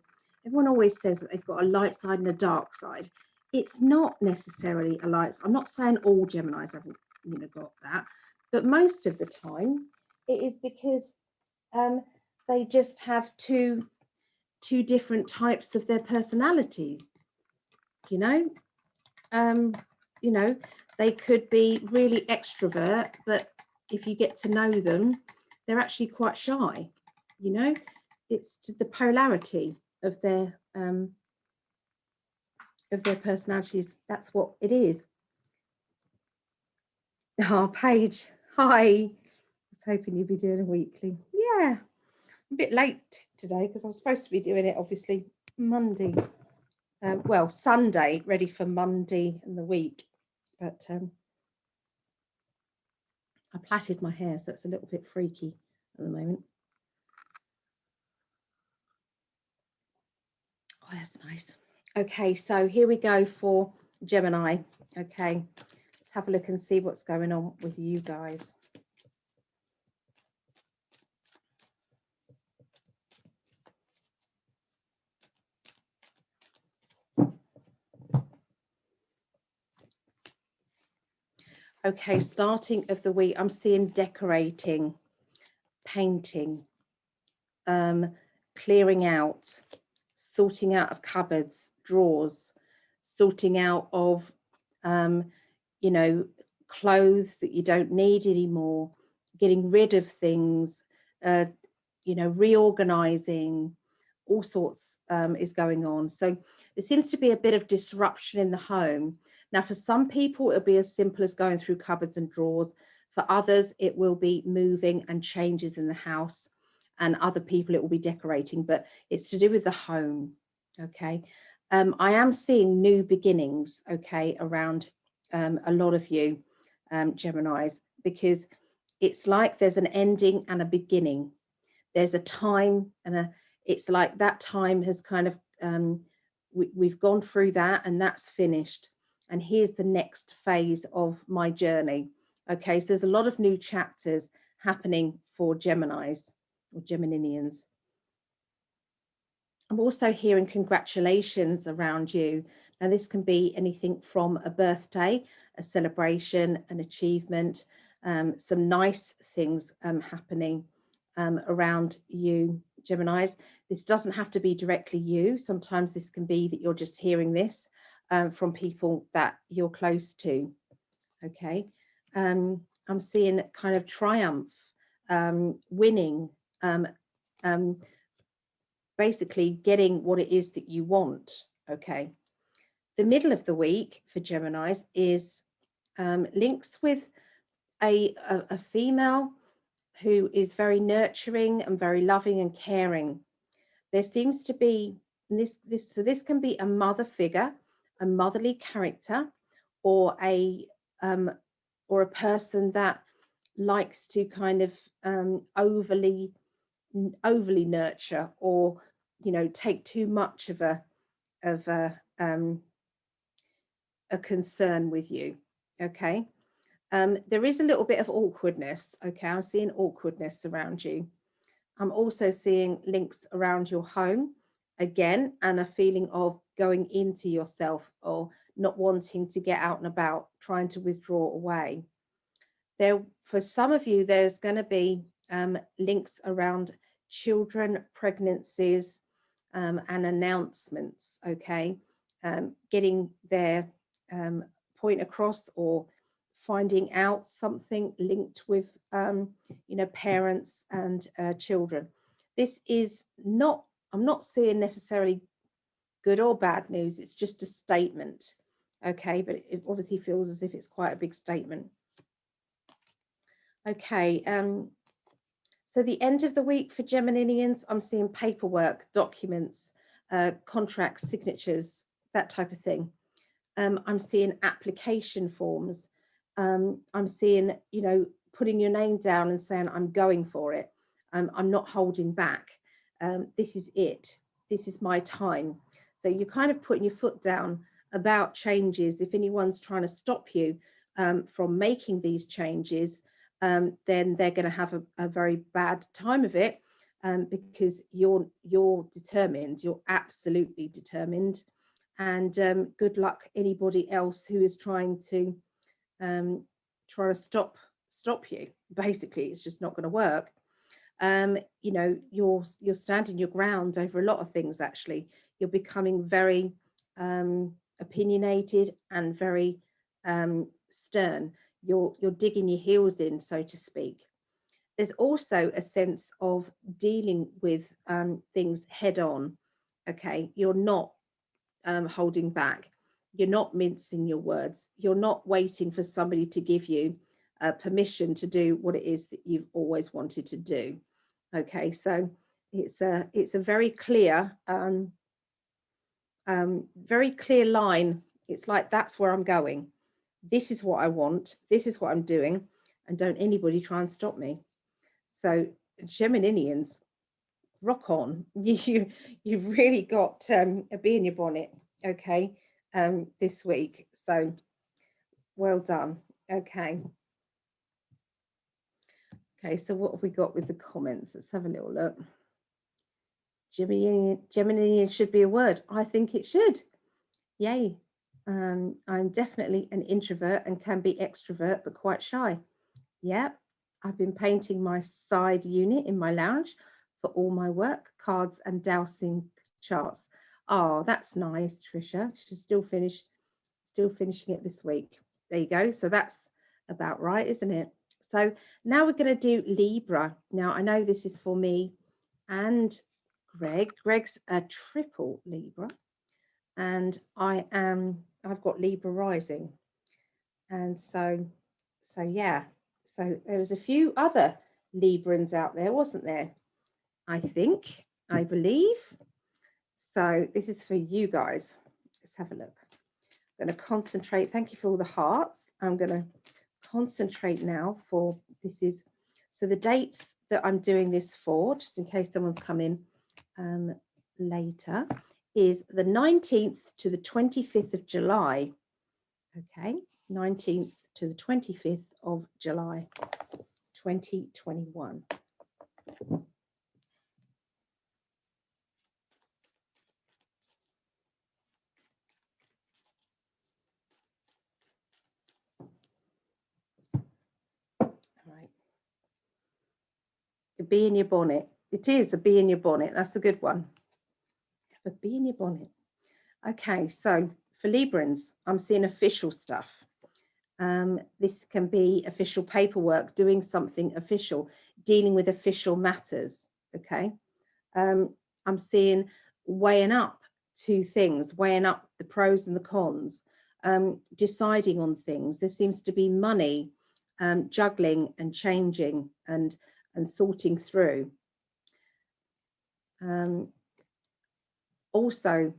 everyone always says that they've got a light side and a dark side. It's not necessarily a light. I'm not saying all Geminis haven't you know got that. But most of the time it is because um, they just have two two different types of their personality you know? Um, you know they could be really extrovert but if you get to know them they're actually quite shy you know? It's the polarity of their um, of their personalities that's what it is Oh, Paige, hi. I was hoping you'd be doing a weekly. Yeah, a bit late today because I'm supposed to be doing it obviously Monday. Uh, well, Sunday, ready for Monday and the week. But um, I plaited my hair, so it's a little bit freaky at the moment. Oh, that's nice. Okay, so here we go for Gemini. Okay, have a look and see what's going on with you guys. Okay, starting of the week, I'm seeing decorating, painting, um, clearing out, sorting out of cupboards, drawers, sorting out of um, you know, clothes that you don't need anymore, getting rid of things, uh, you know, reorganizing, all sorts um, is going on. So there seems to be a bit of disruption in the home. Now, for some people, it'll be as simple as going through cupboards and drawers. For others, it will be moving and changes in the house. And other people, it will be decorating, but it's to do with the home. Okay. Um, I am seeing new beginnings, okay, around um, a lot of you um, Geminis because it's like there's an ending and a beginning. There's a time and a it's like that time has kind of um, we, we've gone through that and that's finished. And here's the next phase of my journey. Okay, so there's a lot of new chapters happening for Geminis or Gemininians. I'm also hearing congratulations around you. Now, this can be anything from a birthday, a celebration, an achievement, um, some nice things um, happening um, around you, Geminis. This doesn't have to be directly you. Sometimes this can be that you're just hearing this um, from people that you're close to. Okay. Um, I'm seeing kind of triumph, um, winning, basically getting what it is that you want. Okay. The middle of the week for Geminis is um, links with a, a, a female who is very nurturing and very loving and caring. There seems to be this this so this can be a mother figure, a motherly character, or a um, or a person that likes to kind of um, overly overly nurture or you know take too much of a of a, um, a concern with you. Okay. Um, there is a little bit of awkwardness. Okay. I'm seeing awkwardness around you. I'm also seeing links around your home again and a feeling of going into yourself or not wanting to get out and about, trying to withdraw away. There, for some of you, there's going to be um, links around children, pregnancies, um, and announcements. Okay, um, getting their um, point across or finding out something linked with, um, you know, parents and uh, children. This is not. I'm not seeing necessarily good or bad news. It's just a statement okay but it obviously feels as if it's quite a big statement okay um so the end of the week for Geminians, I'm seeing paperwork, documents, uh, contracts, signatures, that type of thing. Um, I'm seeing application forms. Um, I'm seeing, you know, putting your name down and saying, I'm going for it. Um, I'm not holding back. Um, this is it. This is my time. So you're kind of putting your foot down about changes, if anyone's trying to stop you um, from making these changes, um, then they're going to have a, a, very bad time of it um, because you're you're determined, you're absolutely determined, and um, good luck anybody else who is trying to um, try to stop stop you. Basically, it's just not going to work. Um, you know, you're you're standing your ground over a lot of things. Actually, you're becoming very um, opinionated and very um, stern. You're, you're digging your heels in, so to speak. There's also a sense of dealing with um, things head on. Okay, you're not um, holding back. You're not mincing your words. You're not waiting for somebody to give you uh, permission to do what it is that you've always wanted to do. Okay, so it's a it's a very clear um, um, very clear line. It's like, that's where I'm going. This is what I want. This is what I'm doing. And don't anybody try and stop me. So Geminians, rock on. You, you've really got um, a bee in your bonnet, okay, um, this week. So well done. Okay. Okay, so what have we got with the comments? Let's have a little look. Gemini, Gemini should be a word. I think it should. Yay. Um, I'm definitely an introvert and can be extrovert, but quite shy. Yeah, I've been painting my side unit in my lounge for all my work, cards and dowsing charts. Oh, that's nice, Trisha. She's still finished, still finishing it this week. There you go. So that's about right, isn't it? So now we're going to do Libra. Now I know this is for me and Greg. Greg's a triple Libra, and I am. I've got Libra rising, and so, so yeah. So there was a few other Librans out there, wasn't there? I think, I believe. So this is for you guys. Let's have a look. I'm going to concentrate. Thank you for all the hearts. I'm going to concentrate now for this is so the dates that I'm doing this for, just in case someone's come in um, later is the 19th to the 25th of July. Okay, 19th to the 25th of July 2021. To be in your bonnet. It is a bee in your bonnet. That's a good one. A bee in your bonnet. Okay, so for Librans, I'm seeing official stuff. Um, this can be official paperwork, doing something official, dealing with official matters. Okay, um, I'm seeing weighing up two things, weighing up the pros and the cons, um, deciding on things. There seems to be money, um, juggling and changing and and sorting through. Um, also,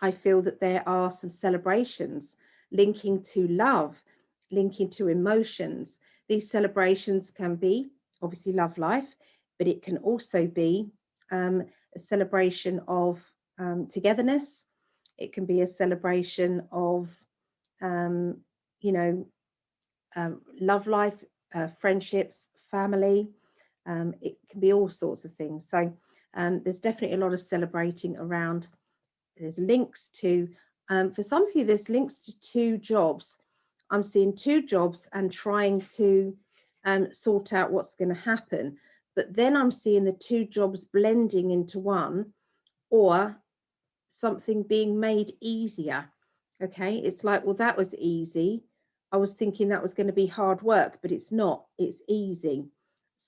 I feel that there are some celebrations linking to love, linking to emotions. These celebrations can be obviously love life, but it can also be um, a celebration of um, togetherness, It can be a celebration of, um, you know, um, love life, uh, friendships, family. Um, it can be all sorts of things. So um, there's definitely a lot of celebrating around. There's links to, um, for some of you, there's links to two jobs. I'm seeing two jobs and trying to um, sort out what's going to happen. But then I'm seeing the two jobs blending into one or something being made easier. Okay, it's like, well, that was easy. I was thinking that was going to be hard work, but it's not, it's easy.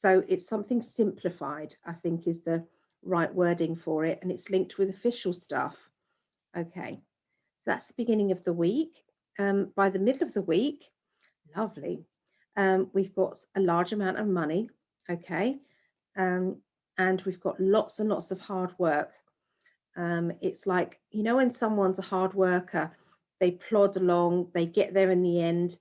So it's something simplified, I think is the right wording for it. And it's linked with official stuff. Okay, so that's the beginning of the week. Um, by the middle of the week, lovely, um, we've got a large amount of money. Okay, um, and we've got lots and lots of hard work. Um, it's like, you know, when someone's a hard worker, they plod along, they get there in the end,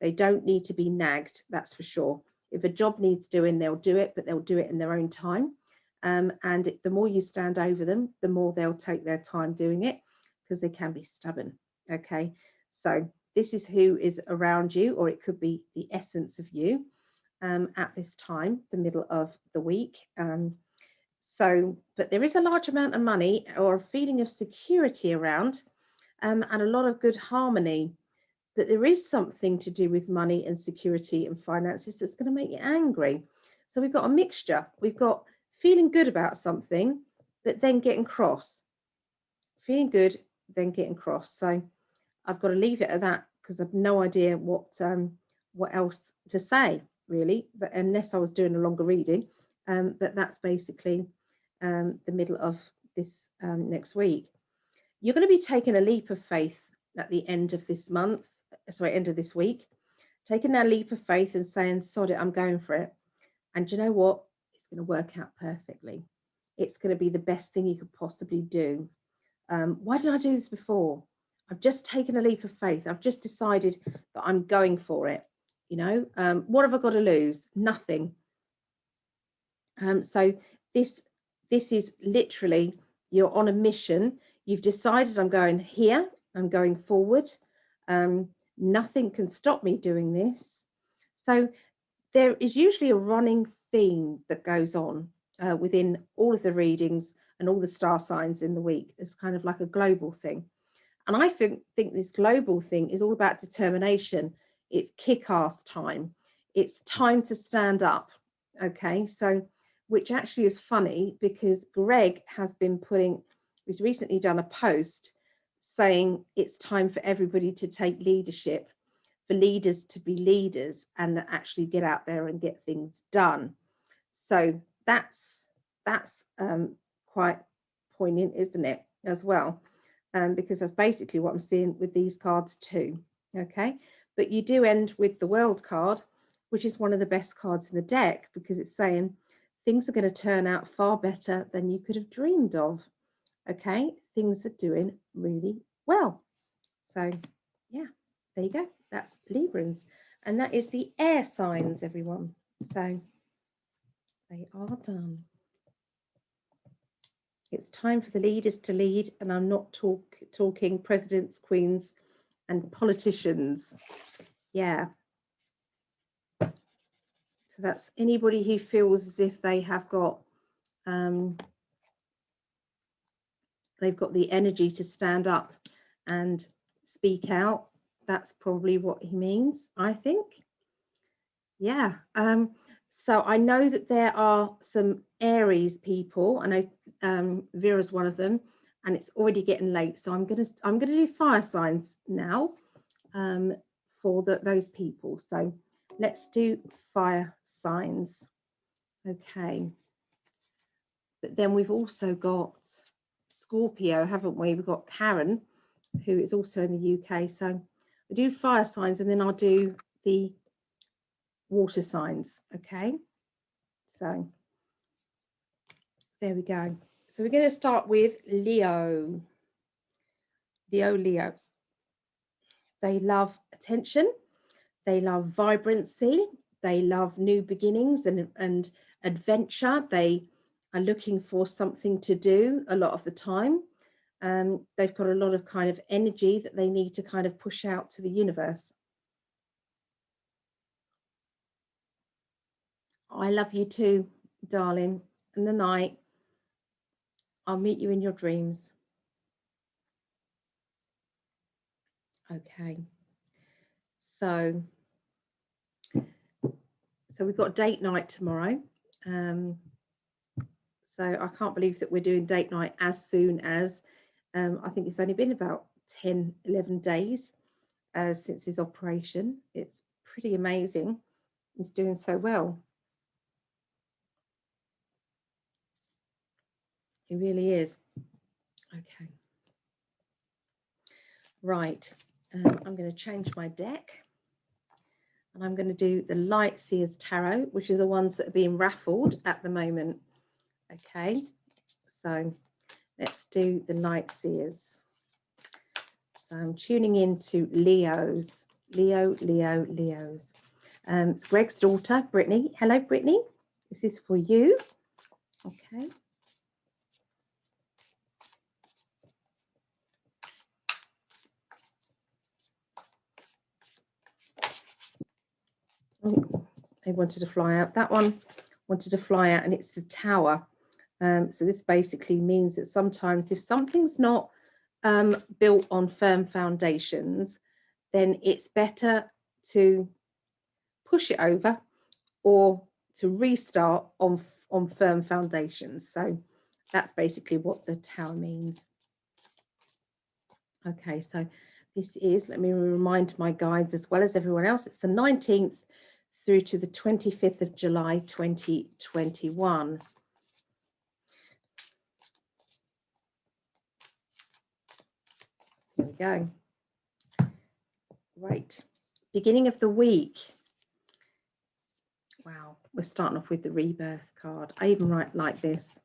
they don't need to be nagged, that's for sure. If a job needs doing, they'll do it, but they'll do it in their own time. Um, and it, the more you stand over them, the more they'll take their time doing it because they can be stubborn. Okay, so this is who is around you, or it could be the essence of you um, at this time, the middle of the week. Um, so, but there is a large amount of money or a feeling of security around um, and a lot of good harmony. But there is something to do with money and security and finances that's going to make you angry. So we've got a mixture. We've got feeling good about something, but then getting cross. Feeling good, then getting cross. So I've got to leave it at that because I've no idea what um, what else to say really, but unless I was doing a longer reading. Um, but that's basically um, the middle of this um, next week. You're going to be taking a leap of faith at the end of this month, sorry, end of this week, taking that leap of faith and saying, sod it, I'm going for it. And you know what? It's going to work out perfectly. It's going to be the best thing you could possibly do. Um, why didn't I do this before? I've just taken a leap of faith. I've just decided that I'm going for it. You know, um, what have I got to lose? Nothing. Um, so this this is literally you're on a mission. You've decided I'm going here. I'm going forward. Um, nothing can stop me doing this. So there is usually a running theme that goes on uh, within all of the readings and all the star signs in the week. It's kind of like a global thing. And I think, think this global thing is all about determination. It's kick-ass time. It's time to stand up. Okay, so which actually is funny because Greg has been putting, he's recently done a post saying it's time for everybody to take leadership, for leaders to be leaders and actually get out there and get things done. So that's that's um, quite poignant, isn't it, as well? um, because that's basically what I'm seeing with these cards too. Okay, but you do end with the world card, which is one of the best cards in the deck because it's saying things are going to turn out far better than you could have dreamed of. Okay, things are doing really well. So, yeah, there you go. That's Librans. And that is the air signs, everyone. So, they are done. It's time for the leaders to lead, and I'm not talk, talking presidents, queens, and politicians. Yeah. So that's anybody who feels as if they have got um, they've got the energy to stand up and speak out. That's probably what he means, I think. Yeah. Um, so I know that there are some Aries people. I know um, Vera's one of them, and it's already getting late. So I'm gonna I'm gonna do fire signs now um, for the, those people. So let's do fire signs. Okay. But then we've also got Scorpio, haven't we? We've got Karen, who is also in the UK. So I do fire signs and then I'll do the water signs. Okay, so there we go. So we're going to start with Leo. Leo Leos. They love attention. They love vibrancy. They love new beginnings and, and adventure. They are looking for something to do a lot of the time. um, they've got a lot of kind of energy that they need to kind of push out to the universe. I love you too, darling. In the night, I'll meet you in your dreams. Okay. So, so we've got date night tomorrow. Um, so I can't believe that we're doing date night as soon as um, I think it's only been about 10, 11 days uh, since his operation. It's pretty amazing. He's doing so well. He really is. Okay. Right. Um, I'm going to change my deck. And I'm going to do the Light Seers Tarot, which are the ones that are being raffled at the moment. Okay. So let's do the Light Seers. So I'm tuning into Leo's. Leo, Leo, Leo's. Um, it's Greg's daughter, Brittany. Hello, Brittany. This is for you. Okay. Oh, they wanted to fly out. That one wanted to fly out and it's the tower. Um, so this basically means that sometimes if something's not um, built on firm foundations, then it's better to push it over or to restart on, on firm foundations. So that's basically what the tower means. Okay, so this is, let me remind my guides as well as everyone else, it's the 19th through to the 25th of July 2021. There we go. Right, beginning of the week. Wow, we're starting off with the rebirth card. I even write like this.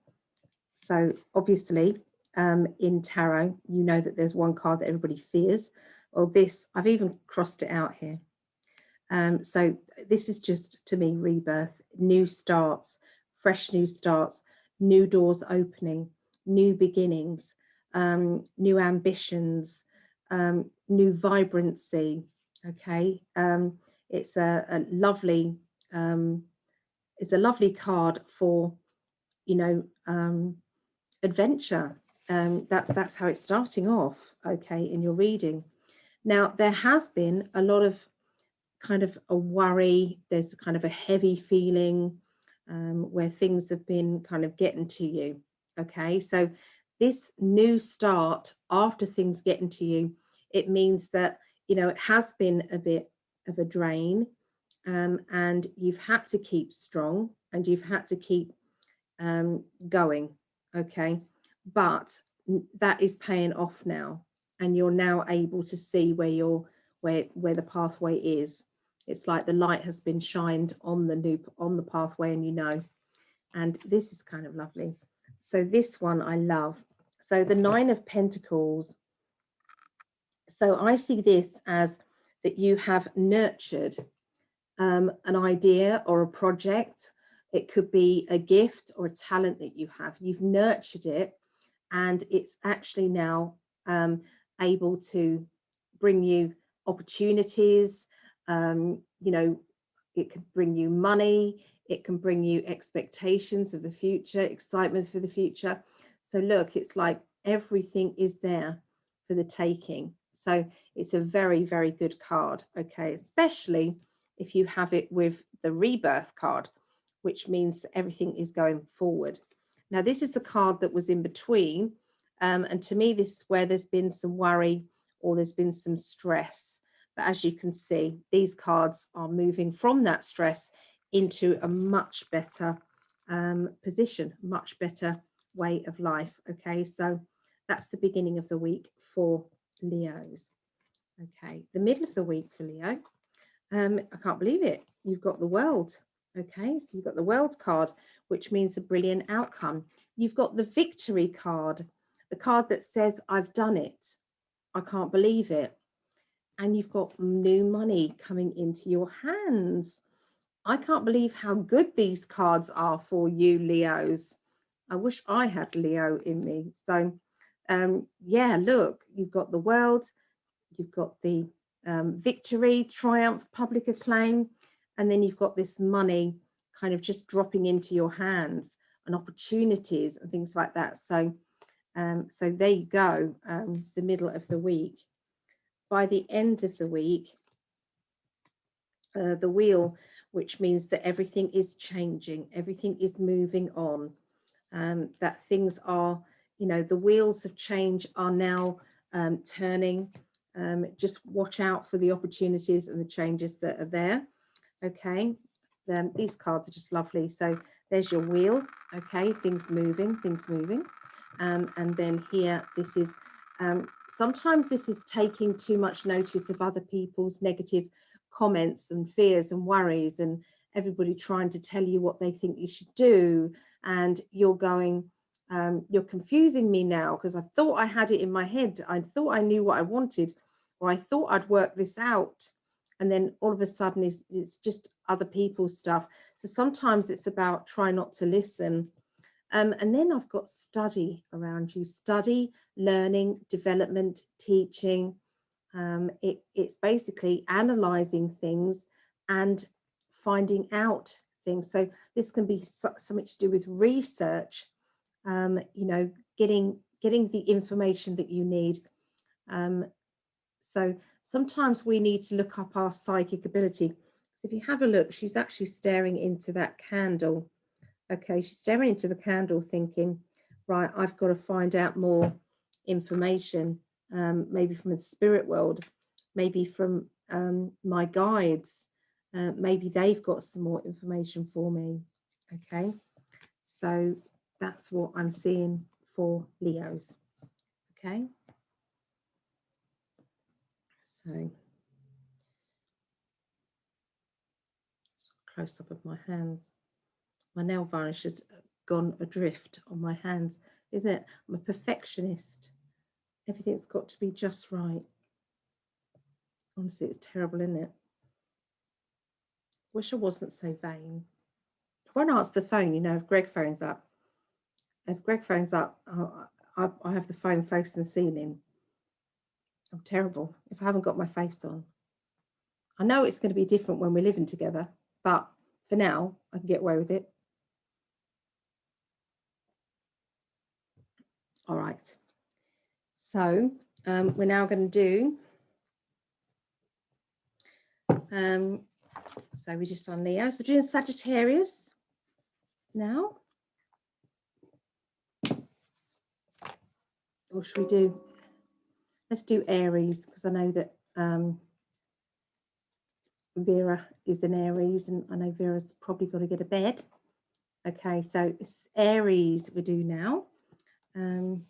So obviously um, in tarot, you know that there's one card that everybody fears. Well, this, I've even crossed it out here. Um, so this is just to me rebirth, new starts, fresh new starts, new doors opening, new beginnings, um, new ambitions, um, new vibrancy. Okay, um, it's a, a lovely, um, it's a lovely card for, you know, um, adventure. that's that's how it's starting off. Okay, in your reading. Now there has been a lot of kind of a worry, there's kind of a heavy feeling um, where things have been kind of getting to you. Okay, so this new start after things getting to you, it means that, you know, it has been a bit of a drain um, and you've had to keep strong and you've had to keep um, going. Okay, but that is paying off now and you're now able to see where you're where where the pathway is. It's like the light has been shined on the loop on the pathway and you know. And this is kind of lovely. So this one I love so the nine of pentacles. So I see this as that you have nurtured um, an idea or a project. It could be a gift or a talent that you have. You've nurtured it and it's actually now um, able to bring you opportunities um, you know, it can bring you money, it can bring you expectations of the future, excitement for the future. So look, it's like everything is there for the taking. So it's a very, very good card, okay, especially if you have it with the rebirth card, which means everything is going forward. Now, this is the card that was in between. Um, and to me, this is where there's been some worry or there's been some stress. But as you can see, these cards are moving from that stress into a much better um, position, much better way of life. Okay, so that's the beginning of the week for Leos. Okay, the middle of the week for Leo. Um, I can't believe it. You've got the world. Okay, so you've got the world card, which means a brilliant outcome. You've got the victory card, the card that says, I've done it. I can't believe it and you've got new money coming into your hands. I can't believe how good these cards are for you, Leos. I wish I had Leo in me. So um, yeah, look, you've got the world, you've got the um, victory, triumph, public acclaim, and then you've got this money kind of just dropping into your hands and opportunities and things like that. So, um, so there you go, um, the middle of the week. By the end of the week, uh, the wheel, which means that everything is changing, everything is moving on, um, that things are, you know, the wheels of change are now um, turning. Um, just watch out for the opportunities and the changes that are there. Okay, then these cards are just lovely. So there's your wheel. Okay, things moving, things moving. Um, and then here, this is um, sometimes this is taking too much notice of other people's negative comments and fears and worries and everybody trying to tell you what they think you should do. And you're going um, you're confusing me now because I thought I had it in my head. I thought I knew what I wanted or I thought I'd work this out. And then all of a sudden it's, it's just other people's stuff. So sometimes it's about try not to listen. Um, and then I've got study around you. Study learning development teaching. Um, it, it's basically analyzing things and finding out things. So this can be something to do with research, um, you know, getting getting the information that you need. Um, so sometimes we need to look up our psychic ability. So if you have a look, she's actually staring into that candle. Okay, she's staring into the candle thinking, right, I've got to find out more information um, maybe from the spirit world, maybe from um, my guides, uh, maybe they've got some more information for me. Okay, so that's what I'm seeing for Leos. Okay, so close up of my hands. My nail varnish has gone adrift on my hands, isn't it? I'm a perfectionist everything's got to be just right. Honestly, it's terrible, isn't it? Wish I wasn't so vain. I won't answer the phone, you know, if Greg phones up. If Greg phones up, I, I have the phone facing the ceiling. I'm terrible if I haven't got my face on. I know it's going to be different when we're living together, but for now, I can get away with it. All right. So um, we're now going to do, um, so we just on Leo, so doing Sagittarius now. Or should we do, let's do Aries because I know that um, Vera is an Aries and I know Vera's probably got to get a bed. Okay, so it's Aries we do now. Um,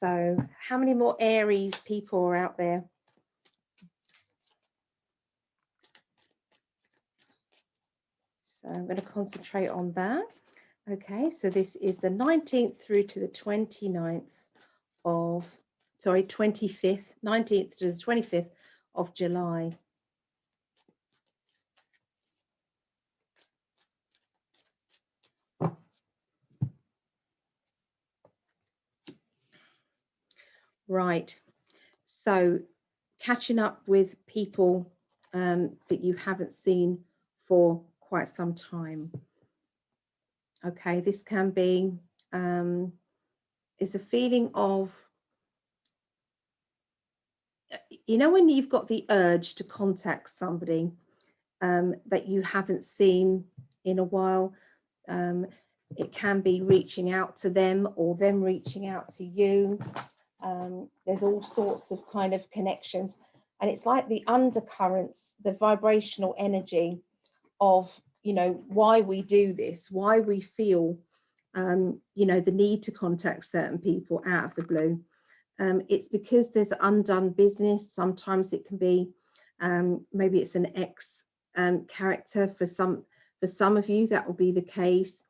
so how many more Aries people are out there? I'm going to concentrate on that. Okay, so this is the 19th through to the 29th of, sorry, 25th, 19th to the 25th of July. Right. So catching up with people um, that you haven't seen for quite some time. Okay, this can be um, is a feeling of you know when you've got the urge to contact somebody um, that you haven't seen in a while. Um, it can be reaching out to them or them reaching out to you. Um, there's all sorts of kind of connections. And it's like the undercurrents, the vibrational energy of, you know, why we do this, why we feel, um, you know, the need to contact certain people out of the blue. Um, it's because there's undone business. Sometimes it can be, um, maybe it's an ex um, character for some, for some of you, that will be the case.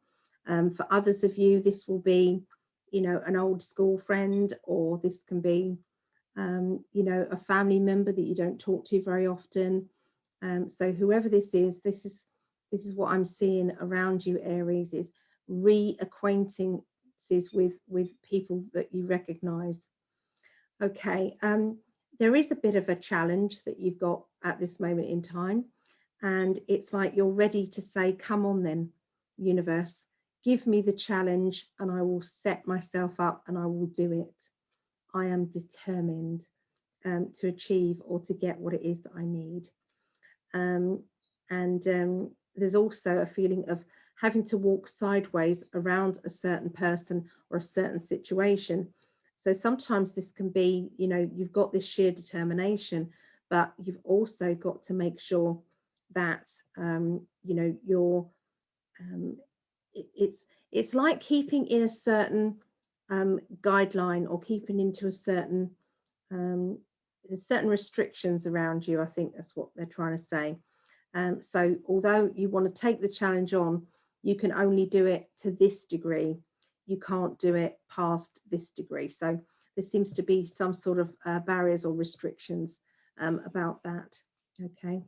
Um, for others of you, this will be you know, an old school friend, or this can be, um, you know, a family member that you don't talk to very often. Um, so whoever this is, this is this is what I'm seeing around you, Aries, is reacquainting acquaintances with with people that you recognize. Okay um there is a bit of a challenge that you've got at this moment in time and it's like you're ready to say come on then universe give me the challenge and i will set myself up and i will do it. I am determined um, to achieve or to get what it is that i need um, and um, there's also a feeling of having to walk sideways around a certain person or a certain situation. So sometimes this can be, you know, you've got this sheer determination, but you've also got to make sure that, um, you know, you're, um, it, it's, it's like keeping in a certain um, guideline or keeping into a certain, um, there's certain restrictions around you. I think that's what they're trying to say. Um, so although you want to take the challenge on, you can only do it to this degree. You can't do it past this degree. So there seems to be some sort of uh, barriers or restrictions um, about that. Okay.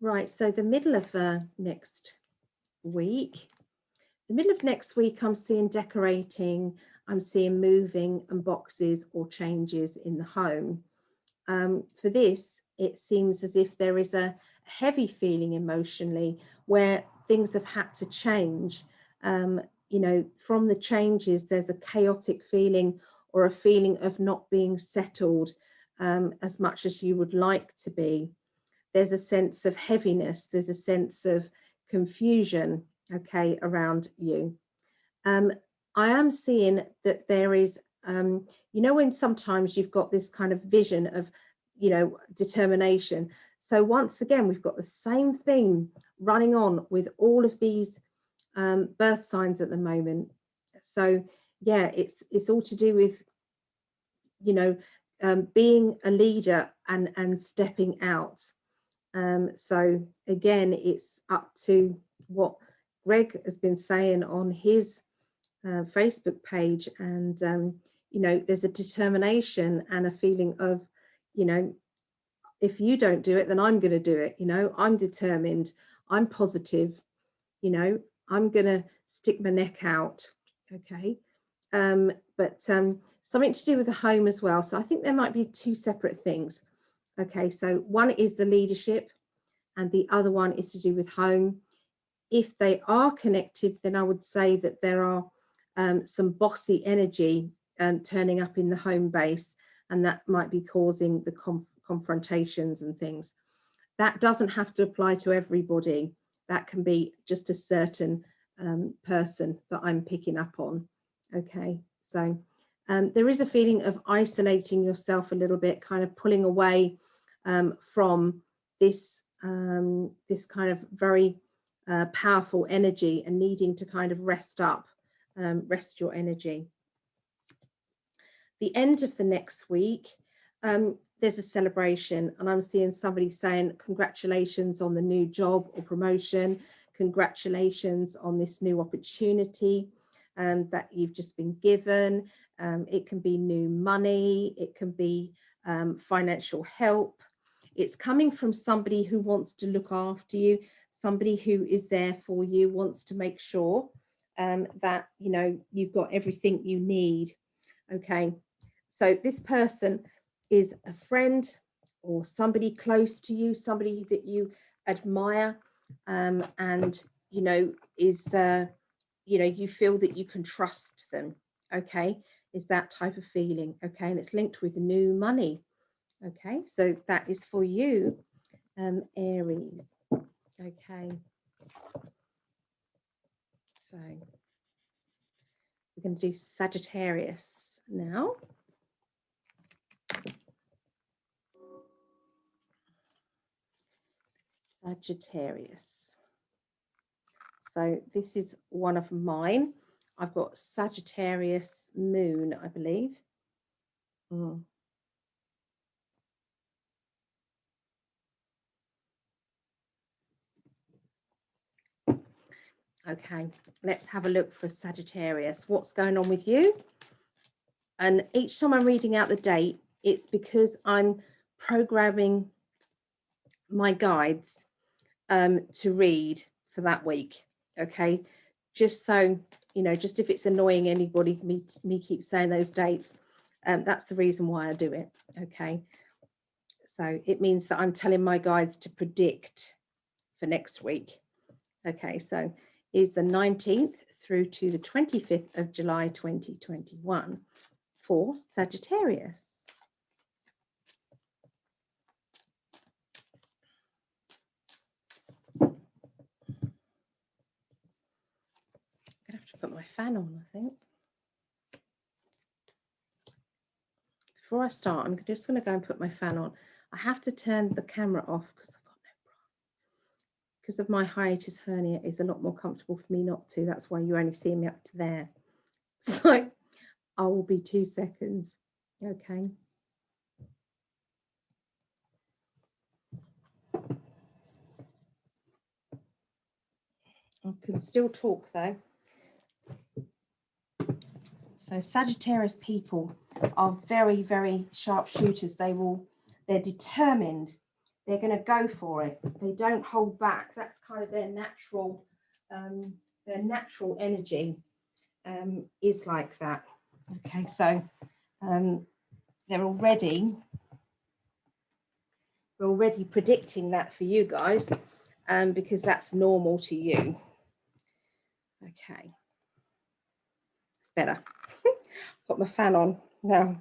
Right, so the middle of uh, next week, the middle of next week, I'm seeing decorating, I'm seeing moving and boxes or changes in the home. Um, for this, it seems as if there is a heavy feeling emotionally where things have had to change. Um, you know, from the changes, there's a chaotic feeling or a feeling of not being settled um, as much as you would like to be. There's a sense of heaviness, there's a sense of confusion, okay, around you. Um, I am seeing that there is, um, you know, when sometimes you've got this kind of vision of you know, determination. So once again, we've got the same theme running on with all of these um, birth signs at the moment. So yeah, it's it's all to do with, you know, um, being a leader and and stepping out. Um, so again, it's up to what Greg has been saying on his uh, Facebook page, and um, you know, there's a determination and a feeling of you know, if you don't do it, then I'm going to do it. You know, I'm determined, I'm positive, you know, I'm going to stick my neck out. Okay. Um, but um, something to do with the home as well. So I think there might be two separate things. Okay. So one is the leadership and the other one is to do with home. If they are connected, then I would say that there are um, some bossy energy um, turning up in the home base and that might be causing the conf confrontations and things. That doesn't have to apply to everybody. That can be just a certain um, person that I'm picking up on. Okay, so um, there is a feeling of isolating yourself a little bit, kind of pulling away um, from this um, this kind of very uh, powerful energy and needing to kind of rest up, um, rest your energy the end of the next week, um, there's a celebration and I'm seeing somebody saying congratulations on the new job or promotion, congratulations on this new opportunity um, that you've just been given. Um, it can be new money, it can be um, financial help. It's coming from somebody who wants to look after you, somebody who is there for you, wants to make sure um, that you know you've got everything you need. Okay, so this person is a friend or somebody close to you, somebody that you admire um, and, you know, is, uh, you know, you feel that you can trust them, okay, is that type of feeling, okay, and it's linked with new money, okay, so that is for you, um, Aries, okay. So we're going to do Sagittarius now. Sagittarius. So this is one of mine. I've got Sagittarius moon, I believe. Mm. Okay, let's have a look for Sagittarius. What's going on with you? And each time I'm reading out the date, it's because I'm programming my guides um, to read for that week. Okay, just so you know, just if it's annoying anybody, me, me keep saying those dates, um, that's the reason why I do it, okay? So it means that I'm telling my guides to predict for next week. Okay, so is the 19th through to the 25th of July 2021 for Sagittarius. I'm gonna have to put my fan on, I think. Before I start, I'm just going to go and put my fan on. I have to turn the camera off because I've got no bra. Because of my hiatus hernia, is a lot more comfortable for me not to. That's why you only see me up to there. So I will be two seconds. Okay. I can still talk though. So Sagittarius people are very, very sharp shooters. They will, they're determined. They're going to go for it. They don't hold back. That's kind of their natural, um, their natural energy um, is like that. Okay, so um, they're already, we're already predicting that for you guys um, because that's normal to you. Okay, it's better. Put my fan on now.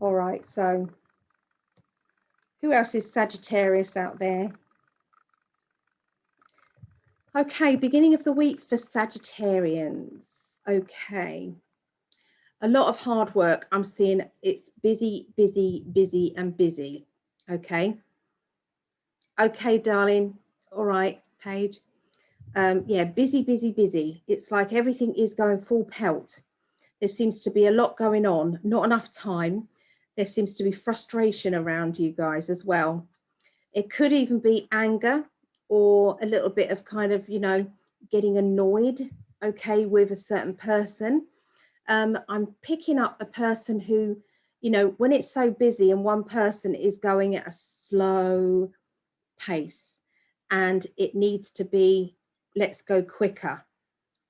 All right, so who else is Sagittarius out there? Okay, beginning of the week for Sagittarians. Okay. A lot of hard work. I'm seeing it's busy, busy, busy, and busy. Okay. Okay, darling. All right, Paige. Um, yeah, busy, busy, busy. It's like everything is going full pelt. There seems to be a lot going on, not enough time. There seems to be frustration around you guys as well. It could even be anger or a little bit of kind of, you know, getting annoyed okay with a certain person. Um, I'm picking up a person who, you know, when it's so busy and one person is going at a slow pace and it needs to be, let's go quicker,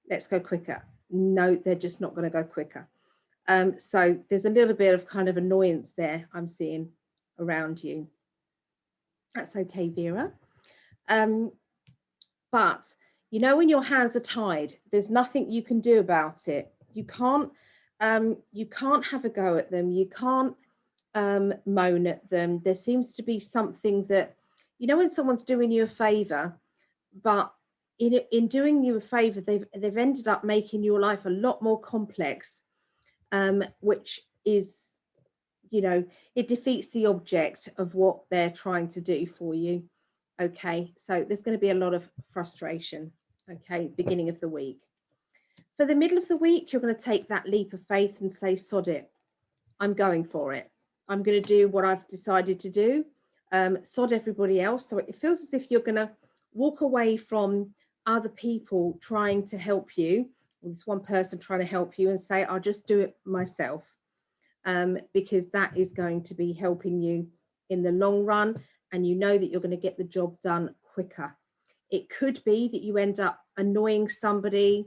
let's go quicker. No, they're just not going to go quicker. Um, so there's a little bit of kind of annoyance there I'm seeing around you. That's okay, Vera. Um, but you know when your hands are tied there's nothing you can do about it you can't um, you can't have a go at them you can't um, moan at them there seems to be something that you know when someone's doing you a favor but in, in doing you a favor they've they've ended up making your life a lot more complex um, which is you know it defeats the object of what they're trying to do for you okay so there's going to be a lot of frustration okay, beginning of the week. For the middle of the week, you're going to take that leap of faith and say, sod it, I'm going for it. I'm going to do what I've decided to do, um, sod everybody else. So it feels as if you're going to walk away from other people trying to help you, this one person trying to help you and say, I'll just do it myself. Um, because that is going to be helping you in the long run and you know that you're going to get the job done quicker it could be that you end up annoying somebody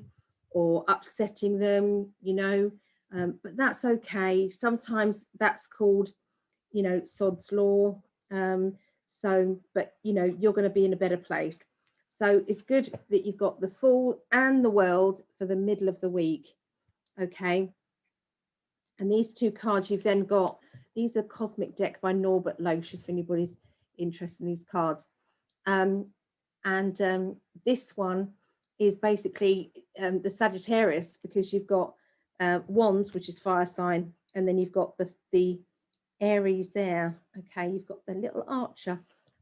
or upsetting them, you know, um, but that's okay. Sometimes that's called, you know, sod's law. Um, so, but you know, you're going to be in a better place. So it's good that you've got the Fool and the world for the middle of the week. Okay. And these two cards you've then got, these are Cosmic Deck by Norbert Loesch, if anybody's interested in these cards. Um, and um, this one is basically um, the Sagittarius because you've got uh, Wands, which is fire sign, and then you've got the, the Aries there. Okay, you've got the little archer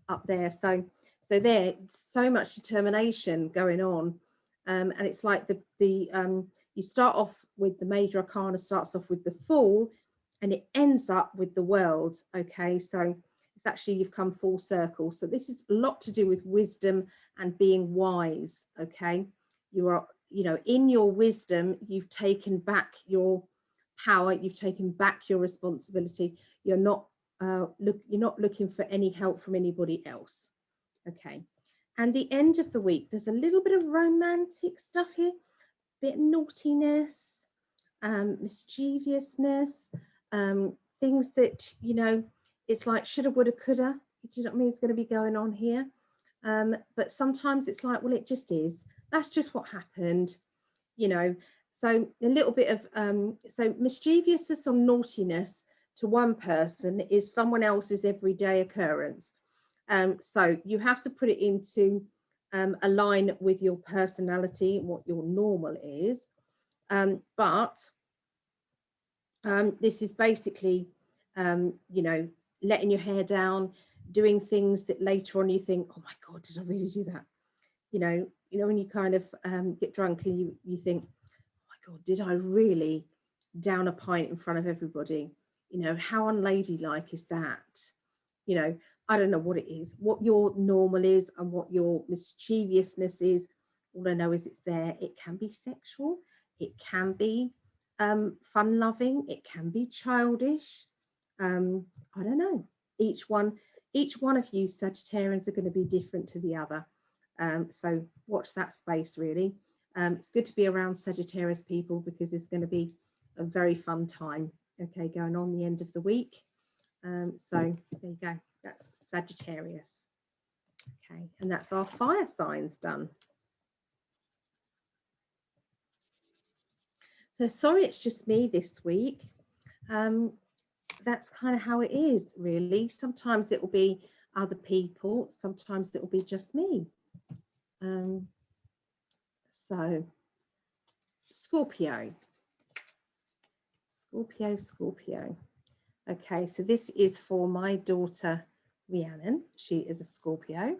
up there. So, so there, so much determination going on, um, and it's like the the um, you start off with the major arcana starts off with the Fool, and it ends up with the World. Okay, so it's actually you've come full circle. So this is a lot to do with wisdom and being wise. Okay, you are, you know, in your wisdom, you've taken back your power, you've taken back your responsibility. You're not uh, look, you're not looking for any help from anybody else. Okay, And the end of the week, there's a little bit of romantic stuff here, a bit of naughtiness, um, mischievousness, um, things that, you know, it's like shoulda, woulda, coulda. Do you know what I mean? It's going to be going on here. Um, but sometimes it's like, well, it just is. That's just what happened, you know. So a little bit of um, so mischievousness or naughtiness to one person is someone else's everyday occurrence. Um, so you have to put it into um, a line with your personality, what your normal is. Um, but um, this is basically, um, you know, letting your hair down, doing things that later on you think, oh my God, did I really do that? You know, you know, when you kind of um, get drunk and you, you think, oh my God, did I really down a pint in front of everybody? You know, how unladylike is that? You know, I don't know what it is, what your normal is and what your mischievousness is. All I know is it's there. It can be sexual, it can be um, fun loving, it can be childish. Um, I don't know. Each one, each one of you Sagittarians are going to be different to the other. Um, so watch that space really. Um, it's good to be around Sagittarius people because it's going to be a very fun time. Okay, going on the end of the week. Um, so there you go. That's Sagittarius. Okay, and that's our fire signs done. So sorry, it's just me this week. Um, that's kind of how it is, really. Sometimes it will be other people, sometimes it will be just me. Um, so, Scorpio. Scorpio, Scorpio. Okay, so this is for my daughter Rhiannon. She is a Scorpio.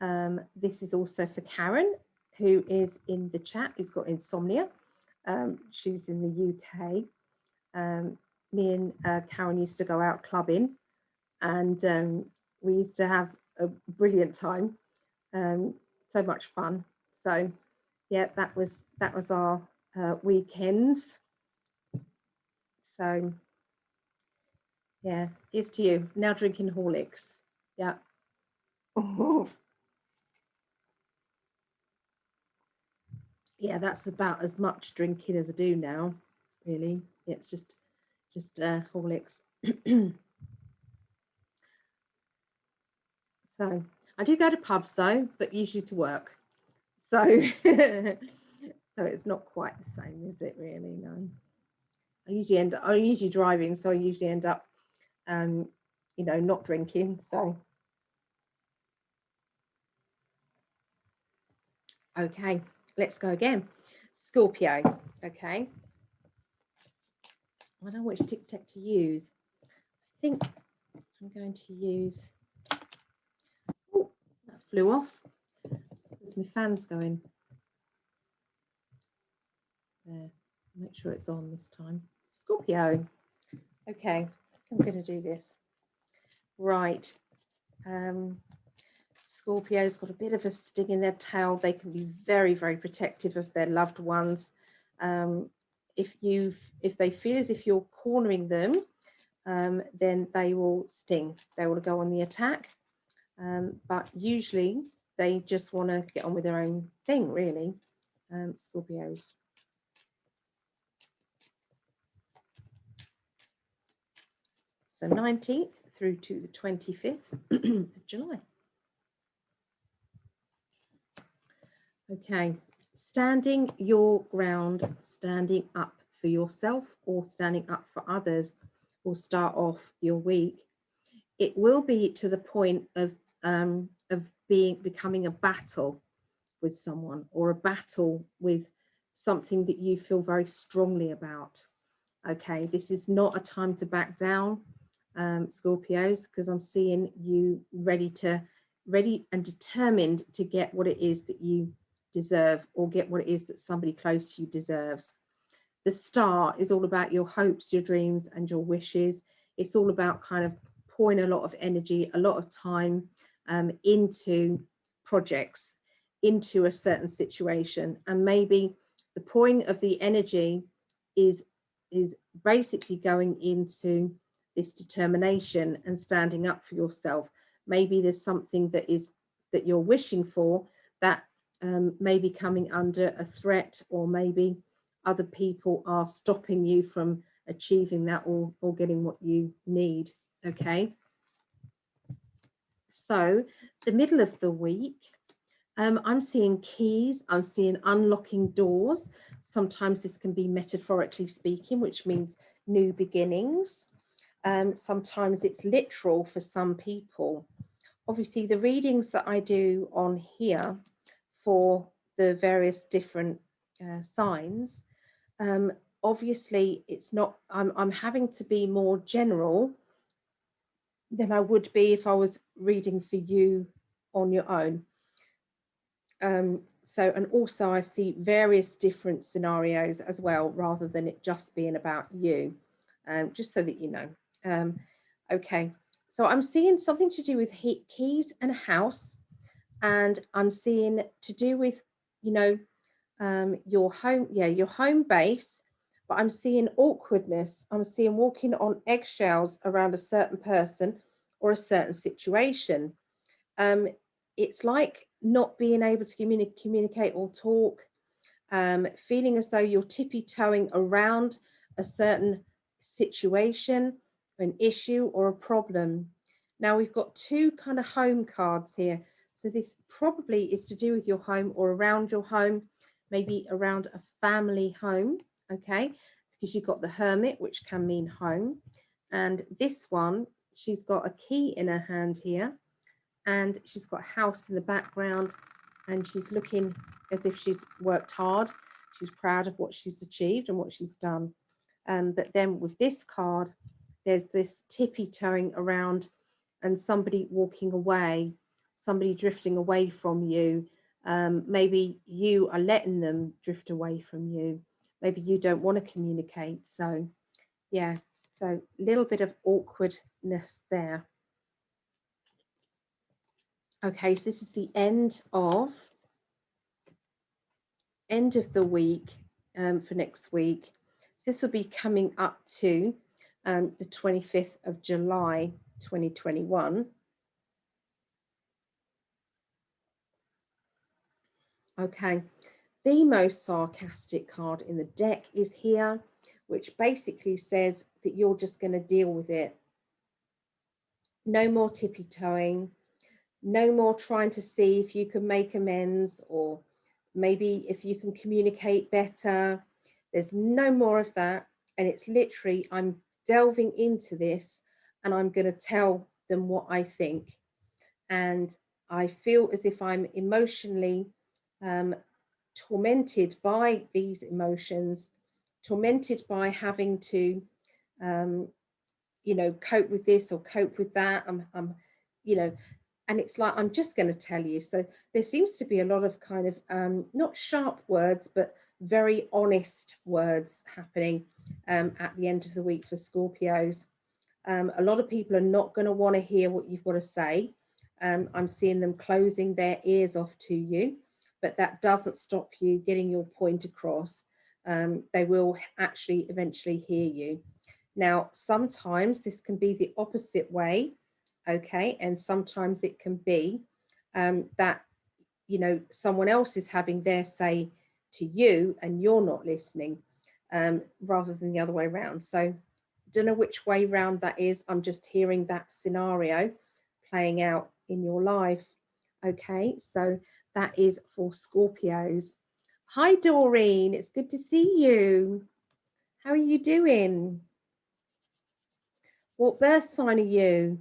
Um, this is also for Karen, who is in the chat, who's got insomnia. Um, she's in the UK. Um, me and uh, Karen used to go out clubbing and um, we used to have a brilliant time. Um, so much fun. So yeah, that was that was our uh, weekends. So yeah, here's to you. Now drinking Horlicks. Yeah. Oh. yeah, that's about as much drinking as I do now, really. It's just just uh, Horlicks. so I do go to pubs though, but usually to work. So so it's not quite the same, is it really? No. I usually end up, I'm usually driving, so I usually end up um, you know, not drinking. So okay, let's go again. Scorpio, okay. I don't know which tic tac to use. I think I'm going to use, oh, that flew off. There's my fans going. There, make sure it's on this time. Scorpio. Okay, I'm going to do this. Right. Um, Scorpio's got a bit of a sting in their tail. They can be very, very protective of their loved ones. Um, if you if they feel as if you're cornering them, um, then they will sting. They will go on the attack. Um, but usually they just want to get on with their own thing, really. Um, Scorpios. So 19th through to the 25th of July. Okay, standing your ground, standing up for yourself or standing up for others will start off your week. It will be to the point of um, of being becoming a battle with someone or a battle with something that you feel very strongly about. Okay, this is not a time to back down, um, Scorpios, because I'm seeing you ready to ready and determined to get what it is that you deserve or get what it is that somebody close to you deserves. The star is all about your hopes, your dreams, and your wishes. It's all about kind of pouring a lot of energy, a lot of time um, into projects, into a certain situation. And maybe the pouring of the energy is, is basically going into this determination and standing up for yourself. Maybe there's something that is that you're wishing for that um, may be coming under a threat or maybe other people are stopping you from achieving that or, or getting what you need okay so the middle of the week um, I'm seeing keys, I'm seeing unlocking doors. Sometimes this can be metaphorically speaking, which means new beginnings. Um, sometimes it's literal for some people. Obviously, the readings that I do on here for the various different uh, signs, um, obviously it's not, I'm, I'm having to be more general than I would be if I was reading for you on your own. Um, so, and also I see various different scenarios as well, rather than it just being about you, um, just so that you know. Um, okay, so I'm seeing something to do with heat keys and house, and I'm seeing to do with, you know, um, your home, yeah, your home base, but I'm seeing awkwardness. I'm seeing walking on eggshells around a certain person or a certain situation. Um, it's like not being able to communi communicate or talk, um, feeling as though you're tippy toeing around a certain situation, an issue, or a problem. Now we've got two kind of home cards here. So this probably is to do with your home or around your home, maybe around a family home. Okay, because you've got the hermit, which can mean home. And this one, she's got a key in her hand here and she's got a house in the background and she's looking as if she's worked hard. She's proud of what she's achieved and what she's done. Um, but then with this card, there's this tippy toeing around and somebody walking away, somebody drifting away from you. Um, maybe you are letting them drift away from you. Maybe you don't want to communicate. So, yeah, so a little bit of awkwardness there. Okay, so this is the end of end of the week um, for next week. So this will be coming up to um, the 25th of July 2021. Okay, the most sarcastic card in the deck is here, which basically says that you're just going to deal with it. No more tippy toeing no more trying to see if you can make amends or maybe if you can communicate better. There's no more of that. And it's literally, I'm delving into this and I'm going to tell them what I think. And I feel as if I'm emotionally um, tormented by these emotions, tormented by having to, um, you know, cope with this or cope with that. I'm, I'm you know, and it's like i'm just going to tell you so there seems to be a lot of kind of um, not sharp words but very honest words happening um, at the end of the week for scorpios um, a lot of people are not going to want to hear what you've got to say. Um, i'm seeing them closing their ears off to you but that doesn't stop you getting your point across. Um, they will actually eventually hear you. Now sometimes this can be the opposite way okay and sometimes it can be um, that you know someone else is having their say to you and you're not listening um, rather than the other way around. So don't know which way round that is. I'm just hearing that scenario playing out in your life. Okay so that is for scorpios. Hi doreen. It's good to see you. How are you doing? What birth sign are you?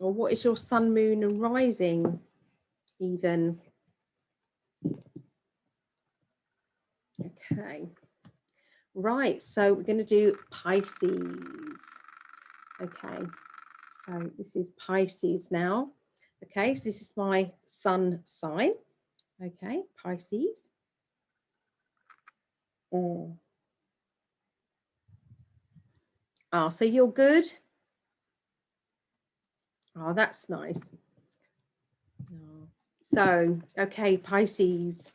Or what is your sun, moon, and rising even? Okay, right, so we're going to do Pisces. Okay, so this is Pisces now. Okay, so this is my sun sign. Okay, Pisces. Oh. Oh, so you're good. Oh, that's nice. So, okay, Pisces.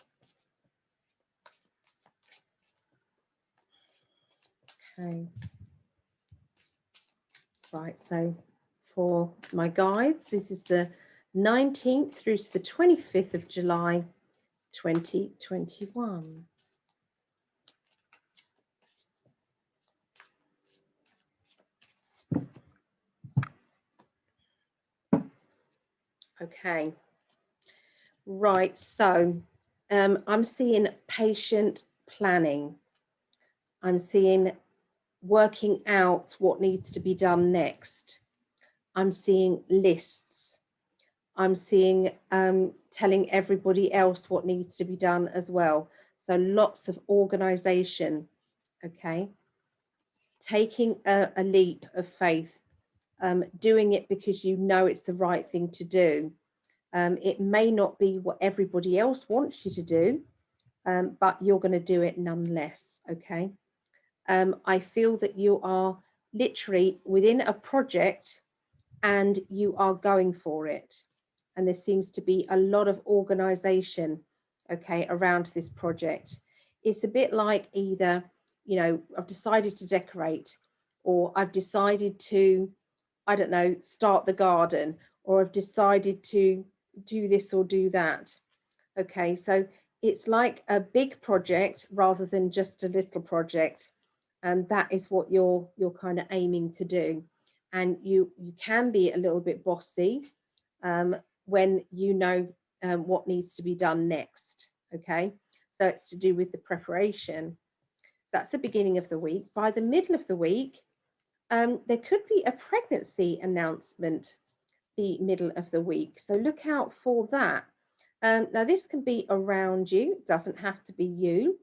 Okay. Right, so for my guides. This is the 19th through to the 25th of July 2021. Okay, right, so um, I'm seeing patient planning. I'm seeing working out what needs to be done next. I'm seeing lists. I'm seeing um, telling everybody else what needs to be done as well. So lots of organization, okay? Taking a, a leap of faith, um, doing it because you know it's the right thing to do. Um, it may not be what everybody else wants you to do, um, but you're going to do it nonetheless, okay? Um, I feel that you are literally within a project and you are going for it. And there seems to be a lot of organization, okay, around this project. It's a bit like either, you know, I've decided to decorate or I've decided to, I don't know, start the garden or I've decided to do this or do that. Okay, so it's like a big project rather than just a little project. And that is what you're you're kind of aiming to do. And you you can be a little bit bossy um, when you know um, what needs to be done next. Okay, so it's to do with the preparation. That's the beginning of the week. By the middle of the week, um, there could be a pregnancy announcement the middle of the week. So look out for that. Um, now this can be around you, doesn't have to be you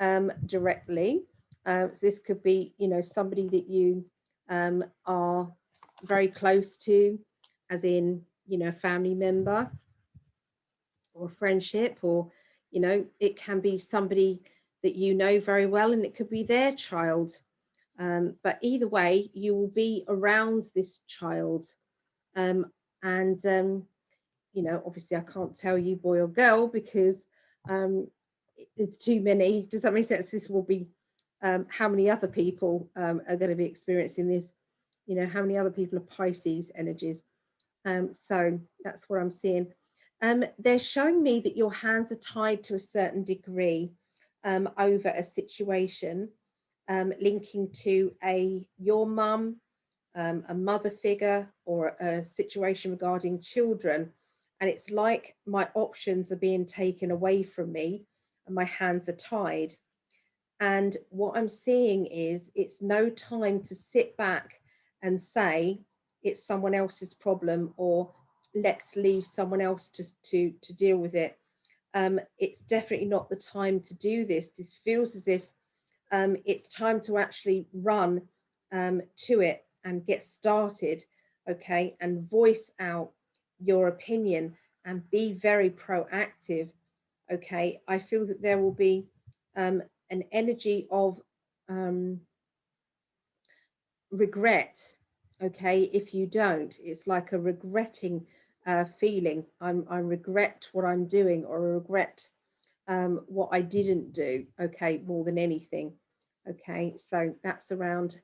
um, directly. Uh, so this could be, you know, somebody that you um, are very close to, as in, you know, a family member or friendship, or, you know, it can be somebody that you know very well and it could be their child. Um, but either way, you will be around this child um, and, um, you know, obviously I can't tell you boy or girl because um, there's too many. Does that make sense? This will be um, how many other people um, are going to be experiencing this. You know, how many other people are Pisces energies. Um, so that's what I'm seeing. They're showing me that your hands are tied to a certain degree over a situation linking to a your mum, um, a mother figure or a situation regarding children. And it's like my options are being taken away from me and my hands are tied. And what I'm seeing is it's no time to sit back and say it's someone else's problem or let's leave someone else to, to, to deal with it. Um, it's definitely not the time to do this. This feels as if um, it's time to actually run um, to it and get started, okay, and voice out your opinion and be very proactive, okay. I feel that there will be um, an energy of um, regret, okay, if you don't. It's like a regretting uh, feeling. I'm, I regret what I'm doing or I regret um, what I didn't do, okay, more than anything. Okay, so that's around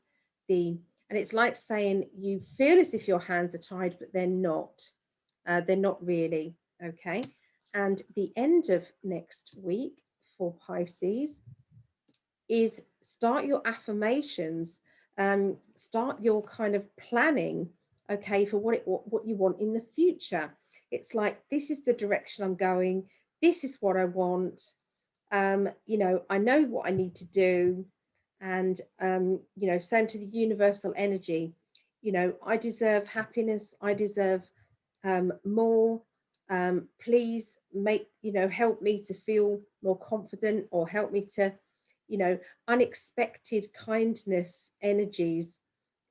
the and it's like saying you feel as if your hands are tied, but they're not. Uh, they're not really. Okay. And the end of next week for Pisces is start your affirmations, um, start your kind of planning, okay, for what it what, what you want in the future. It's like this is the direction I'm going. This is what I want. Um, you know, I know what I need to do and um, you know send to the universal energy. You know i deserve happiness i deserve um, more um, please make you know help me to feel more confident or help me to you know unexpected kindness energies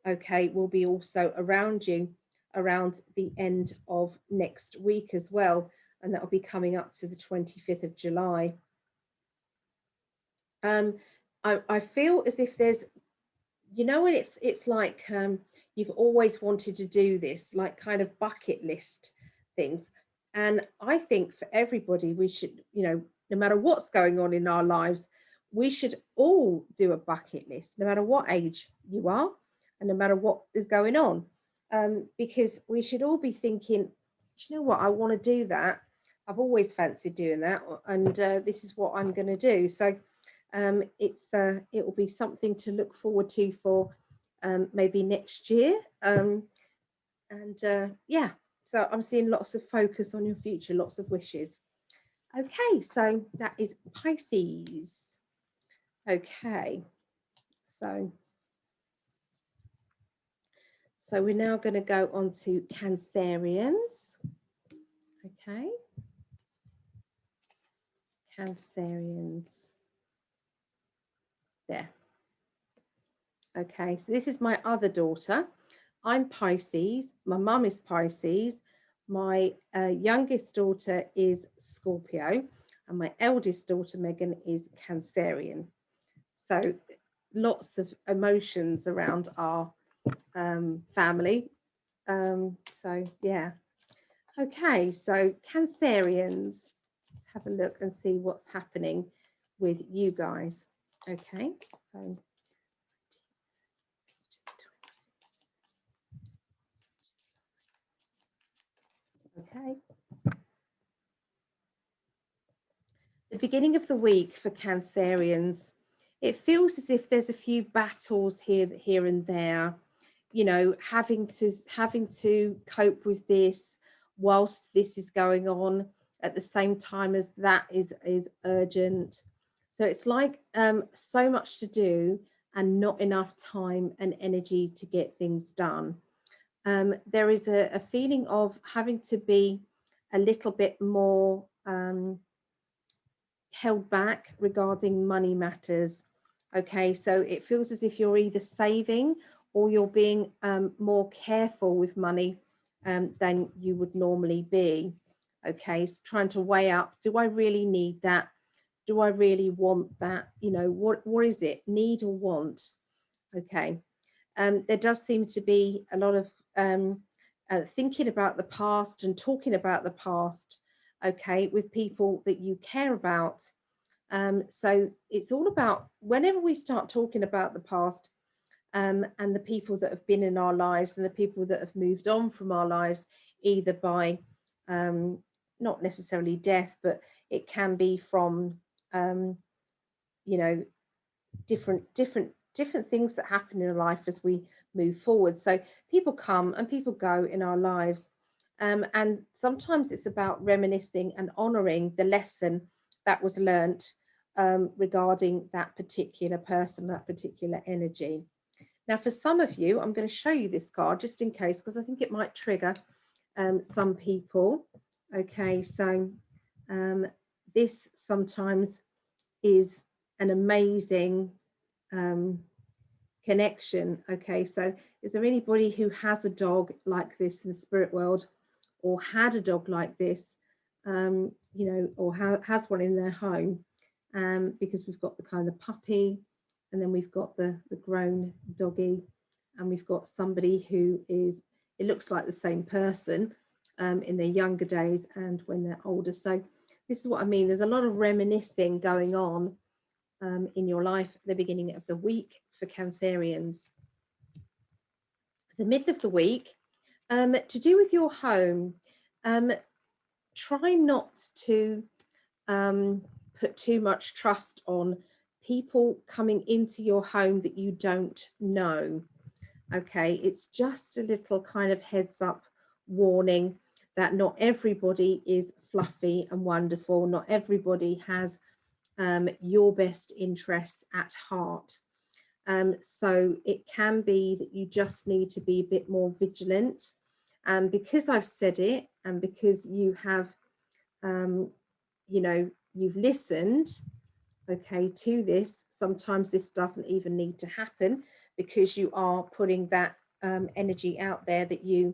okay will be also around you around the end of next week as well and that will be coming up to the 25th of july. Um, I, I feel as if there's you know when it's it's like um, you've always wanted to do this like kind of bucket list things and i think for everybody we should you know no matter what's going on in our lives we should all do a bucket list no matter what age you are and no matter what is going on um, because we should all be thinking, you know what, I want to do that. I've always fancied doing that, and uh, this is what I'm going to do. So um, it's uh, it will be something to look forward to for um, maybe next year. Um, and uh, yeah, so I'm seeing lots of focus on your future, lots of wishes. Okay, so that is Pisces. Okay, so so we're now going to go on to Cancerians. Okay. Cancerians. There. Okay, so this is my other daughter. I'm Pisces. My mum is Pisces. My uh, youngest daughter is Scorpio. And my eldest daughter, Megan, is Cancerian. So lots of emotions around our um, family. Um, so, yeah. Okay, so Cancerians, let's have a look and see what's happening with you guys. Okay, so okay. The beginning of the week for Cancerians, it feels as if there's a few battles here, here and there. You know, having to having to cope with this whilst this is going on at the same time as that is is urgent so it's like um, so much to do and not enough time and energy to get things done. Um, there is a, a, feeling of having to be a little bit more um, held back regarding money matters. Okay, so it feels as if you're either saving or you're being um, more careful with money um, than you would normally be. Okay, so trying to weigh up, do I really need that? Do I really want that? You know, what what is it? Need or want? Okay. Um, there does seem to be a lot of um, uh, thinking about the past and talking about the past, okay, with people that you care about. Um, so it's all about whenever we start talking about the past um, and the people that have been in our lives and the people that have moved on from our lives, either by um, not necessarily death, but it can be from um, you know, different different different things that happen in life as we move forward. So people come and people go in our lives. Um, and sometimes it's about reminiscing and honoring the lesson that was learnt um, regarding that particular person, that particular energy. Now, for some of you, I'm going to show you this card just in case, because I think it might trigger um, some people. Okay, so um, this sometimes is an amazing um, connection. Okay, so is there anybody who has a dog like this in the spirit world or had a dog like this, um, you know, or ha has one in their home? Um, because we've got the kind of puppy and then we've got the, the grown doggy and we've got somebody who is, it looks like the same person um, in their younger days and when they're older. So this is what I mean. There's a lot of reminiscing going on um, in your life at the beginning of the week for Cancerians. The middle of the week, um, to do with your home, um, try not to um, put too much trust on people coming into your home that you don't know. Okay, it's just a little kind of heads up warning that not everybody is fluffy and wonderful. Not everybody has um, your best interest at heart. Um, so it can be that you just need to be a bit more vigilant. And because I've said it and because you have, um, you know, you've listened, okay, to this, sometimes this doesn't even need to happen because you are putting that um, energy out there that you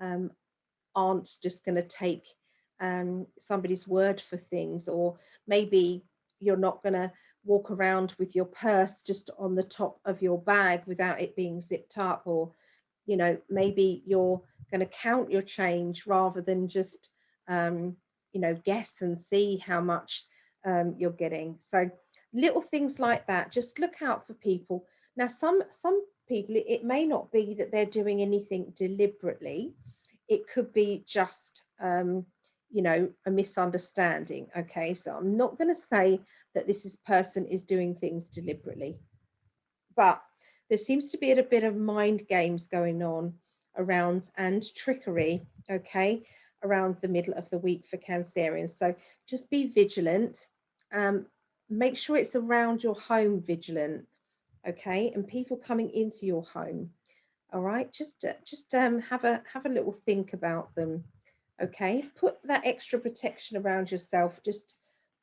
um, aren't just going to take um, somebody's word for things, or maybe you're not going to walk around with your purse just on the top of your bag without it being zipped up, or you know, maybe you're going to count your change rather than just um, you know guess and see how much um, you're getting. So little things like that. Just look out for people. Now, some some people, it, may not be that they're doing anything deliberately. It could be just, um, you know, a misunderstanding. Okay, so I'm not going to say that this is, person is doing things deliberately, but there seems to be a bit of mind games going on around and trickery. Okay, around the middle of the week for Cancerians. So just be vigilant. Um, make sure it's around your home vigilant okay and people coming into your home all right just uh, just um have a have a little think about them okay? Put that extra protection around yourself. Just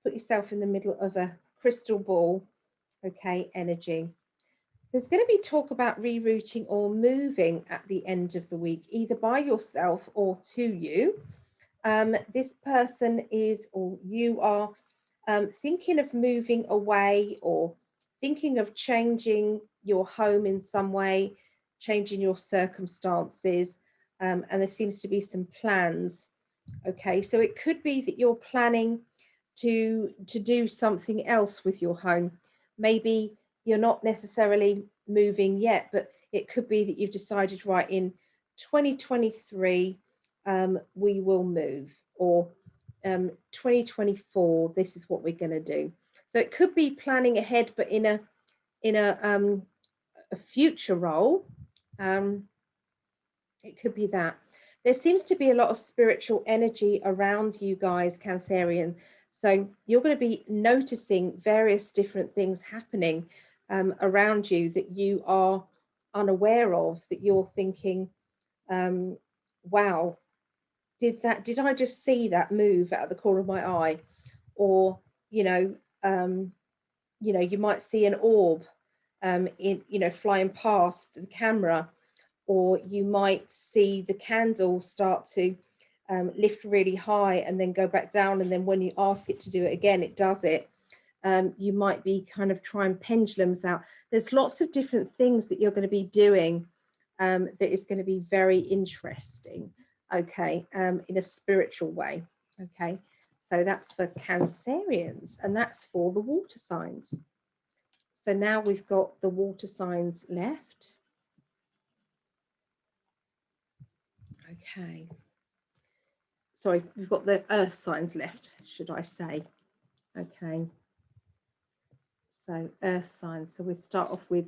put yourself in the middle of a crystal ball okay energy. There's going to be talk about rerouting or moving at the end of the week either by yourself or to you. Um, this person is or you are um, thinking of moving away or thinking of changing your home in some way, changing your circumstances, um, and there seems to be some plans. Okay, so it could be that you're planning to to do something else with your home. Maybe you're not necessarily moving yet, but it could be that you've decided right in 2023 um, we will move, or um, 2024 this is what we're going to do. So it could be planning ahead, but in a in a um, a future role. Um, it could be that. There seems to be a lot of spiritual energy around you guys, Cancerian. So you're going to be noticing various different things happening um, around you that you are unaware of, that you're thinking, um, wow, did that, did I just see that move out of the corner of my eye? Or, you know, um, you know, you might see an orb um, in, you know, flying past the camera, or you might see the candle start to um, lift really high and then go back down. And then when you ask it to do it again, it does it. Um, you might be kind of trying pendulums out. There's lots of different things that you're going to be doing um, that is going to be very interesting, okay, um, in a spiritual way, okay. So that's for Cancerians and that's for the water signs. So now we've got the water signs left. Okay. Sorry, we've got the earth signs left, should I say. Okay. So earth signs. So we start off with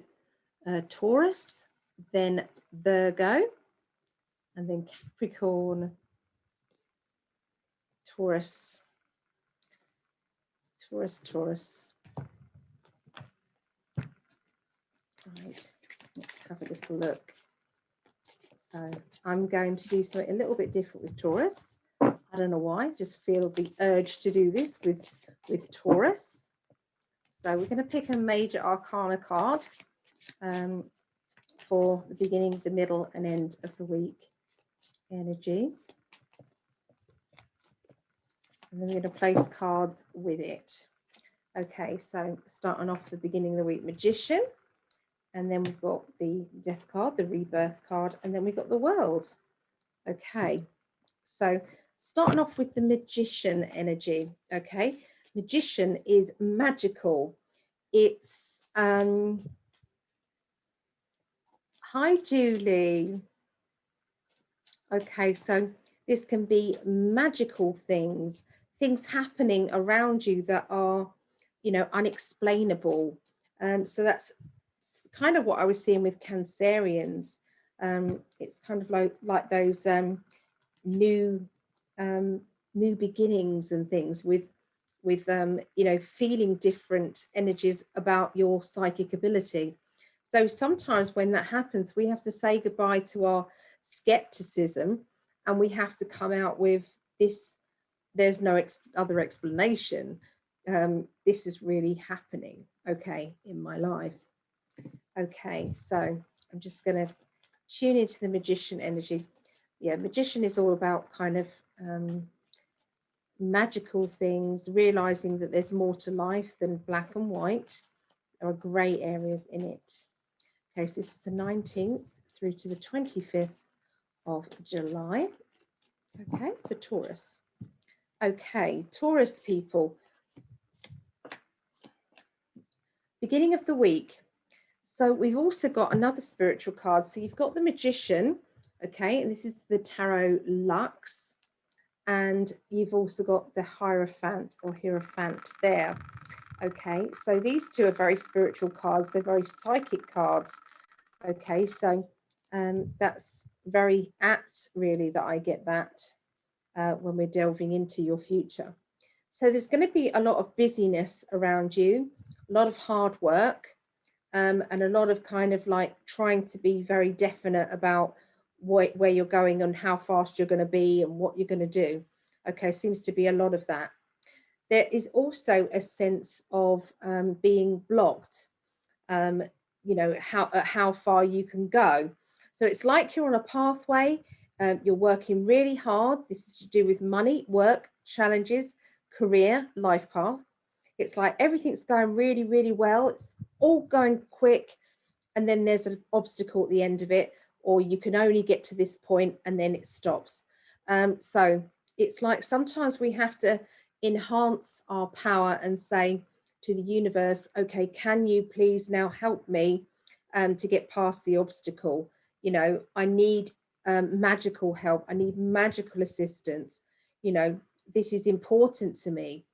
uh, Taurus, then Virgo, and then Capricorn, Taurus, Taurus, Taurus. Right, let's have a little look. So I'm going to do something a little bit different with Taurus. I don't know why, just feel the urge to do this with, with Taurus. So we're going to pick a major arcana card um, for the beginning, the middle and end of the week energy. And then we're going to place cards with it. Okay, so starting off the beginning of the week, Magician. And then we've got the Death card, the Rebirth card, and then we've got the World. Okay, so starting off with the Magician energy. Okay, Magician is magical. It's, um, hi Julie. Okay, so this can be magical things things happening around you that are, you know, unexplainable. Um, so that's kind of what I was seeing with Cancerians. Um, it's kind of like like those um, new um, new beginnings and things with with um, you know feeling different energies about your psychic ability. So sometimes when that happens, we have to say goodbye to our skepticism and we have to come out with this there's no ex other explanation. Um, this is really happening, okay, in my life. Okay, so I'm just going to tune into the magician energy. Yeah, magician is all about kind of um, magical things, realizing that there's more to life than black and white. There are grey areas in it. Okay, so this is the 19th through to the 25th of July. Okay, for Taurus. Okay, Taurus people. Beginning of the week. So we've also got another spiritual card. So you've got the Magician, okay, and this is the Tarot Lux. And you've also got the Hierophant or Hierophant there. Okay, so these two are very spiritual cards. They're very psychic cards. Okay, so um, that's very apt, really, that I get that uh, when we're delving into your future. So there's going to be a lot of busyness around you, a lot of hard work, um, and a lot of kind of like trying to be very definite about what, where you're going and how fast you're going to be and what you're going to do. Okay, seems to be a lot of that. There is also a sense of um, being blocked, um, you know, how, uh, how far you can go. So it's like you're on a pathway, um, you're working really hard. This is to do with money, work, challenges, career, life path. It's like everything's going really, really well. It's all going quick. And then there's an obstacle at the end of it, or you can only get to this point and then it stops. Um, so it's like sometimes we have to enhance our power and say to the universe, okay, can you please now help me um, to get past the obstacle? You know, I need um, magical help. I need magical assistance. You know, this is important to me.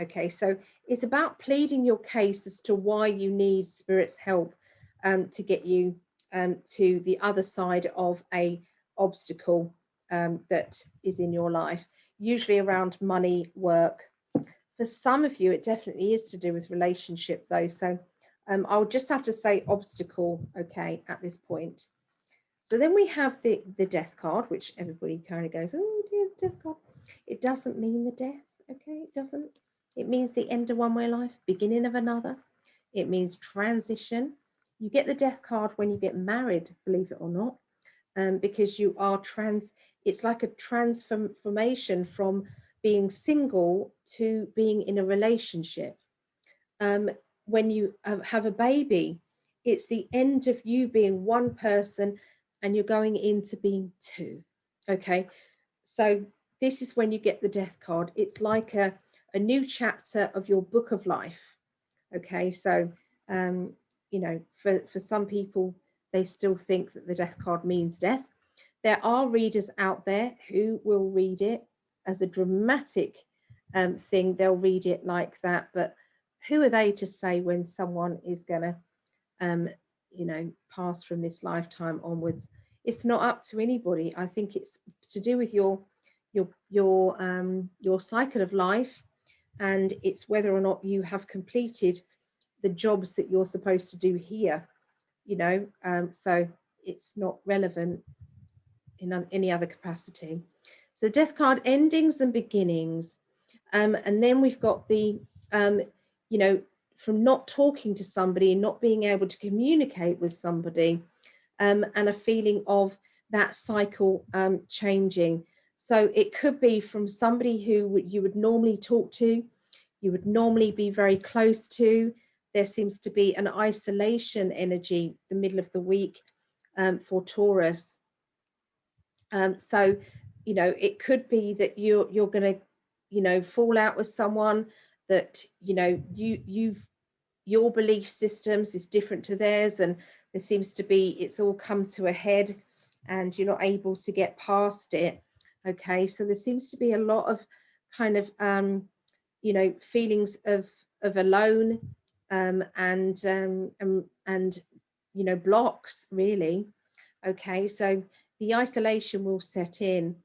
Okay, so it's about pleading your case as to why you need spirit's help um, to get you um, to the other side of a obstacle um, that is in your life, usually around money, work. For some of you, it definitely is to do with relationship though. So um, I'll just have to say obstacle, okay, at this point. So then we have the, the death card, which everybody kind of goes, oh dear, death card. It doesn't mean the death, okay? It doesn't. It means the end of one way life, beginning of another. It means transition. You get the death card when you get married, believe it or not, um, because you are trans. It's like a transformation from being single to being in a relationship. Um, when you have a baby, it's the end of you being one person and you're going into being two. Okay, so this is when you get the death card. It's like a, a new chapter of your book of life. Okay, so um, you know, for, for some people, they still think that the death card means death. There are readers out there who will read it as a dramatic um, thing. They'll read it like that, but who are they to say when someone is going to, um, you know, pass from this lifetime onwards? It's not up to anybody. I think it's to do with your your your um, your cycle of life, and it's whether or not you have completed the jobs that you're supposed to do here. You know, um, so it's not relevant in any other capacity. So death card endings and beginnings, um, and then we've got the um, you know from not talking to somebody and not being able to communicate with somebody um, and a feeling of that cycle um, changing so it could be from somebody who you would normally talk to, you would normally be very close to. There seems to be an isolation energy the middle of the week um, for Taurus. Um, so, you know, it could be that you're you're going to, you know, fall out with someone that you know you you've your belief systems is different to theirs, and there seems to be it's all come to a head, and you're not able to get past it okay? So there seems to be a lot of kind of um, you know feelings of of alone um, and um, and, and you know blocks really okay? So the isolation will set in.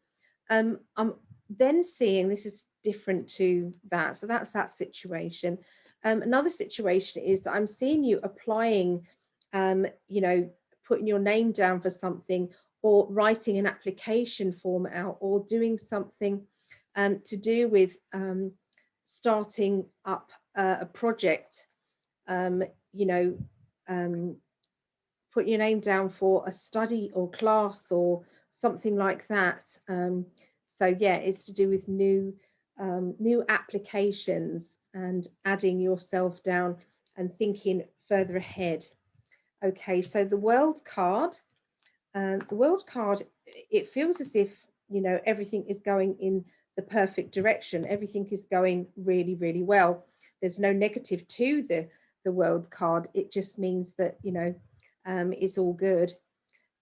Um, i'm then seeing this is different to that so that's that situation. Um, another situation is that i'm seeing you applying um, you know putting your name down for something or writing an application form out or doing something um, to do with um, starting up uh, a project, um, you know, um, put your name down for a study or class or something like that. Um, so yeah, it's to do with new um, new applications and adding yourself down and thinking further ahead. Okay, so the world card and the world card, it feels as if, you know, everything is going in the perfect direction. Everything is going really, really well. There's no negative to the, the world card. It just means that, you know, um, it's all good.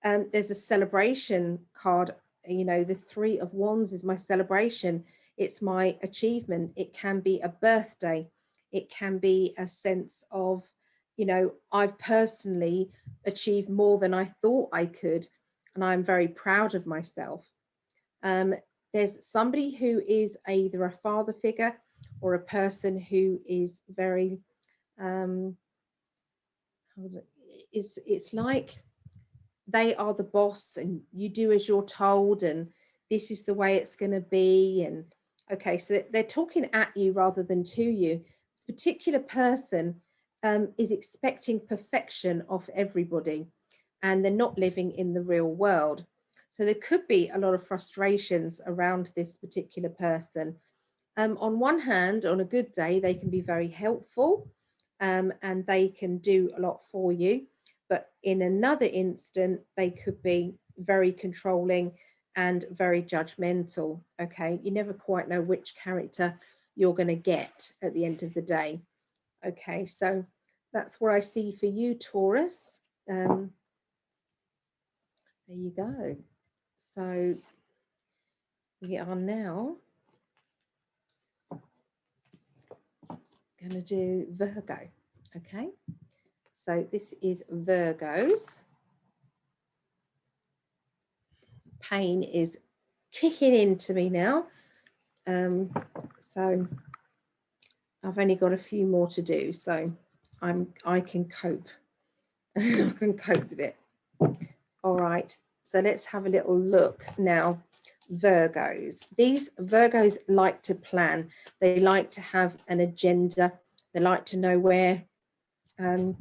Um, there's a celebration card. You know, the three of wands is my celebration. It's my achievement. It can be a birthday. It can be a sense of, you know, I've personally achieved more than I thought I could. And I'm very proud of myself. Um, there's somebody who is either a father figure or a person who is very um, it's it's like they are the boss and you do as you're told and this is the way it's going to be and okay so they're talking at you rather than to you this particular person um, is expecting perfection of everybody and they're not living in the real world so there could be a lot of frustrations around this particular person um, on one hand on a good day they can be very helpful um, and they can do a lot for you. But in another instant, they could be very controlling and very judgmental. Okay, you never quite know which character you're going to get at the end of the day. Okay, so that's what I see for you, Taurus. Um, there you go. So we are now going to do Virgo. Okay, so this is Virgos. Pain is kicking into me now. Um, so I've only got a few more to do, so I'm I can cope. I can cope with it. All right, so let's have a little look now Virgos. These Virgos like to plan. They like to have an agenda. They like to know where, um,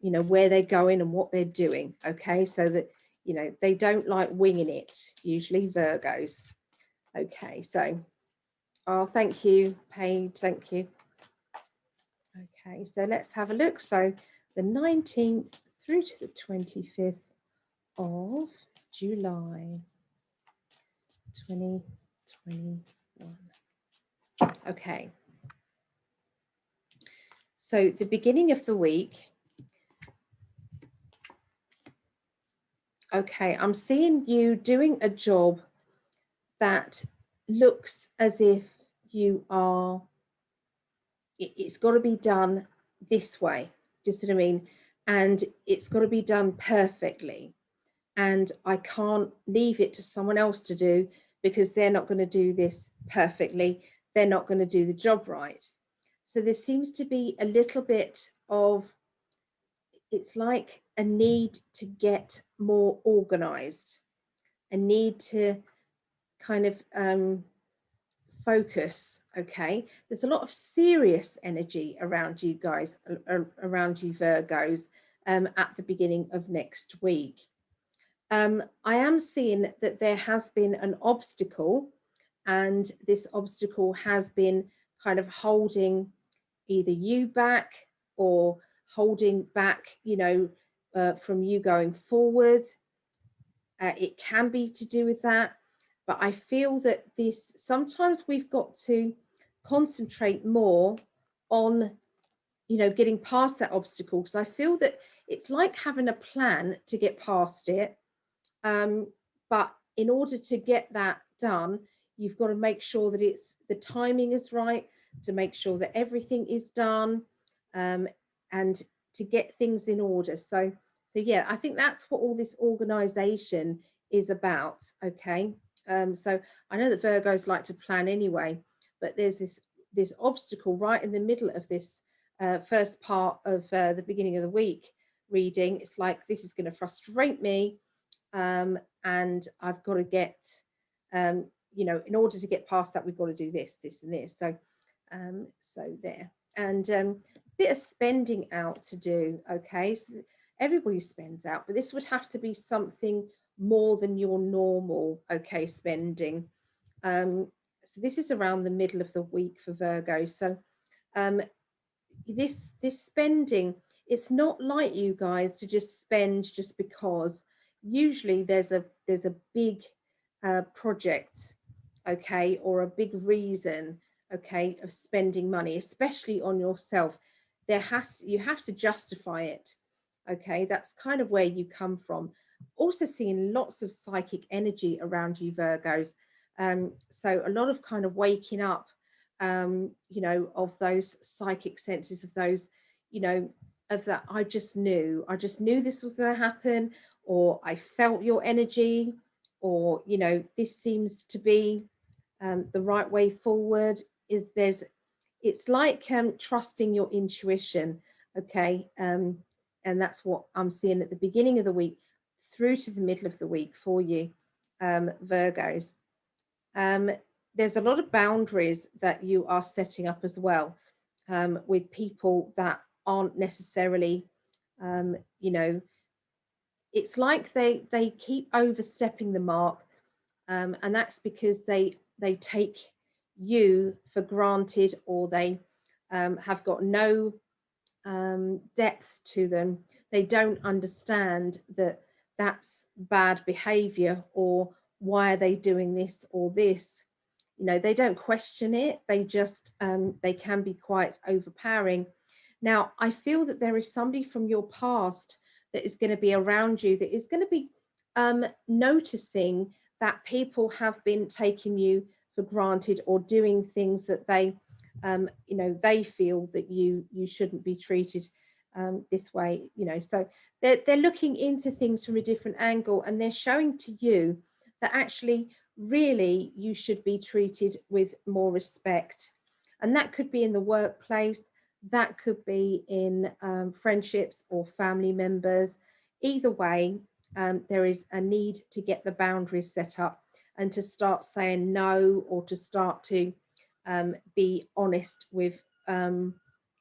you know, where they're going and what they're doing. Okay, so that you know they don't like winging it. Usually Virgos. Okay, so oh, thank you, Paige. Thank you. Okay, so let's have a look. So the 19th through to the 25th of July. 2021. Okay. So the beginning of the week, okay, I'm seeing you doing a job that looks as if you are, it, it's got to be done this way, just what I mean? And it's got to be done perfectly and I can't leave it to someone else to do because they're not going to do this perfectly. They're not going to do the job right. So there seems to be a little bit of, it's like a need to get more organized, a need to kind of um, focus. Okay, there's a lot of serious energy around you guys, around you Virgos um, at the beginning of next week. Um, I am seeing that there has been an obstacle and this obstacle has been kind of holding either you back or holding back, you know, uh, from you going forward. Uh, it can be to do with that, but I feel that this sometimes we've got to concentrate more on, you know, getting past that obstacle because I feel that it's like having a plan to get past it um, but in order to get that done, you've got to make sure that it's the timing is right, to make sure that everything is done, um, and to get things in order. So, so yeah, I think that's what all this organisation is about. Okay, um, so I know that Virgos like to plan anyway, but there's this this obstacle right in the middle of this uh, first part of uh, the beginning of the week reading. It's like this is going to frustrate me um, and I've got to get, um, you know, in order to get past that, we've got to do this, this, and this. So, um, so there, and um, a bit of spending out to do. Okay, so everybody spends out, but this would have to be something more than your normal okay spending. Um, so this is around the middle of the week for Virgo. So um, this this spending, it's not like you guys to just spend just because usually there's a there's a big uh, project okay or a big reason okay of spending money especially on yourself there has you have to justify it okay that's kind of where you come from also seeing lots of psychic energy around you virgos. Um, so a lot of kind of waking up um, you know of those psychic senses of those you know of that i just knew. I just knew this was going to happen or i felt your energy or you know this seems to be um, the right way forward. Is there's it's like um, trusting your intuition okay? Um, and that's what i'm seeing at the beginning of the week through to the middle of the week for you um, virgos. Um, there's a lot of boundaries that you are setting up as well um, with people that aren't necessarily um, you know it's like they they keep overstepping the mark um, and that's because they they take you for granted or they um, have got no depth to them. They don't understand that that's bad behavior or why are they doing this or this? You know they don't question it they just um, they can be quite overpowering. Now i feel that there is somebody from your past that is going to be around you that is going to be um, noticing that people have been taking you for granted or doing things that they um, you know they feel that you you shouldn't be treated um, this way you know so they're, they're looking into things from a different angle and they're showing to you that actually really you should be treated with more respect and that could be in the workplace that could be in um, friendships or family members. Either way, um, there is a need to get the boundaries set up and to start saying no or to start to um, be honest with um,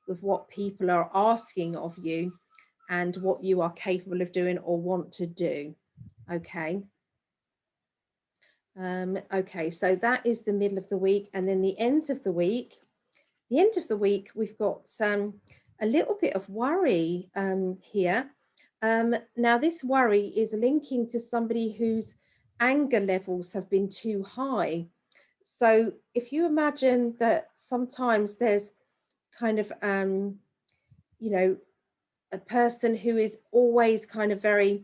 with what people are asking of you and what you are capable of doing or want to do. Okay. Um, okay, so that is the middle of the week. And then the end of the week, the end of the week, we've got um, a little bit of worry um, here. Um, now, this worry is linking to somebody whose anger levels have been too high. So if you imagine that sometimes there's kind of, um, you know, a person who is always kind of very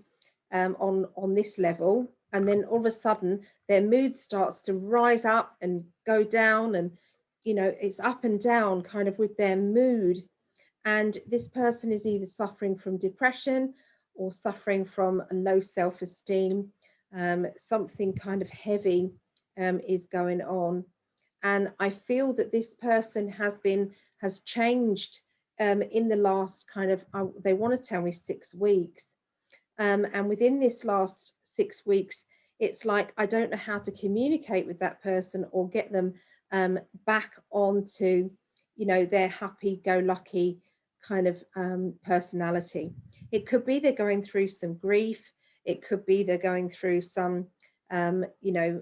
um, on, on this level, and then all of a sudden their mood starts to rise up and go down and you know it's up and down kind of with their mood. And this person is either suffering from depression or suffering from low self-esteem. Um, something kind of heavy um, is going on and i feel that this person has been has changed um, in the last kind of uh, they want to tell me six weeks um, and within this last six weeks it's like i don't know how to communicate with that person or get them um, back onto, you know, their happy-go-lucky kind of um, personality. It could be they're going through some grief. It could be they're going through some, um, you know,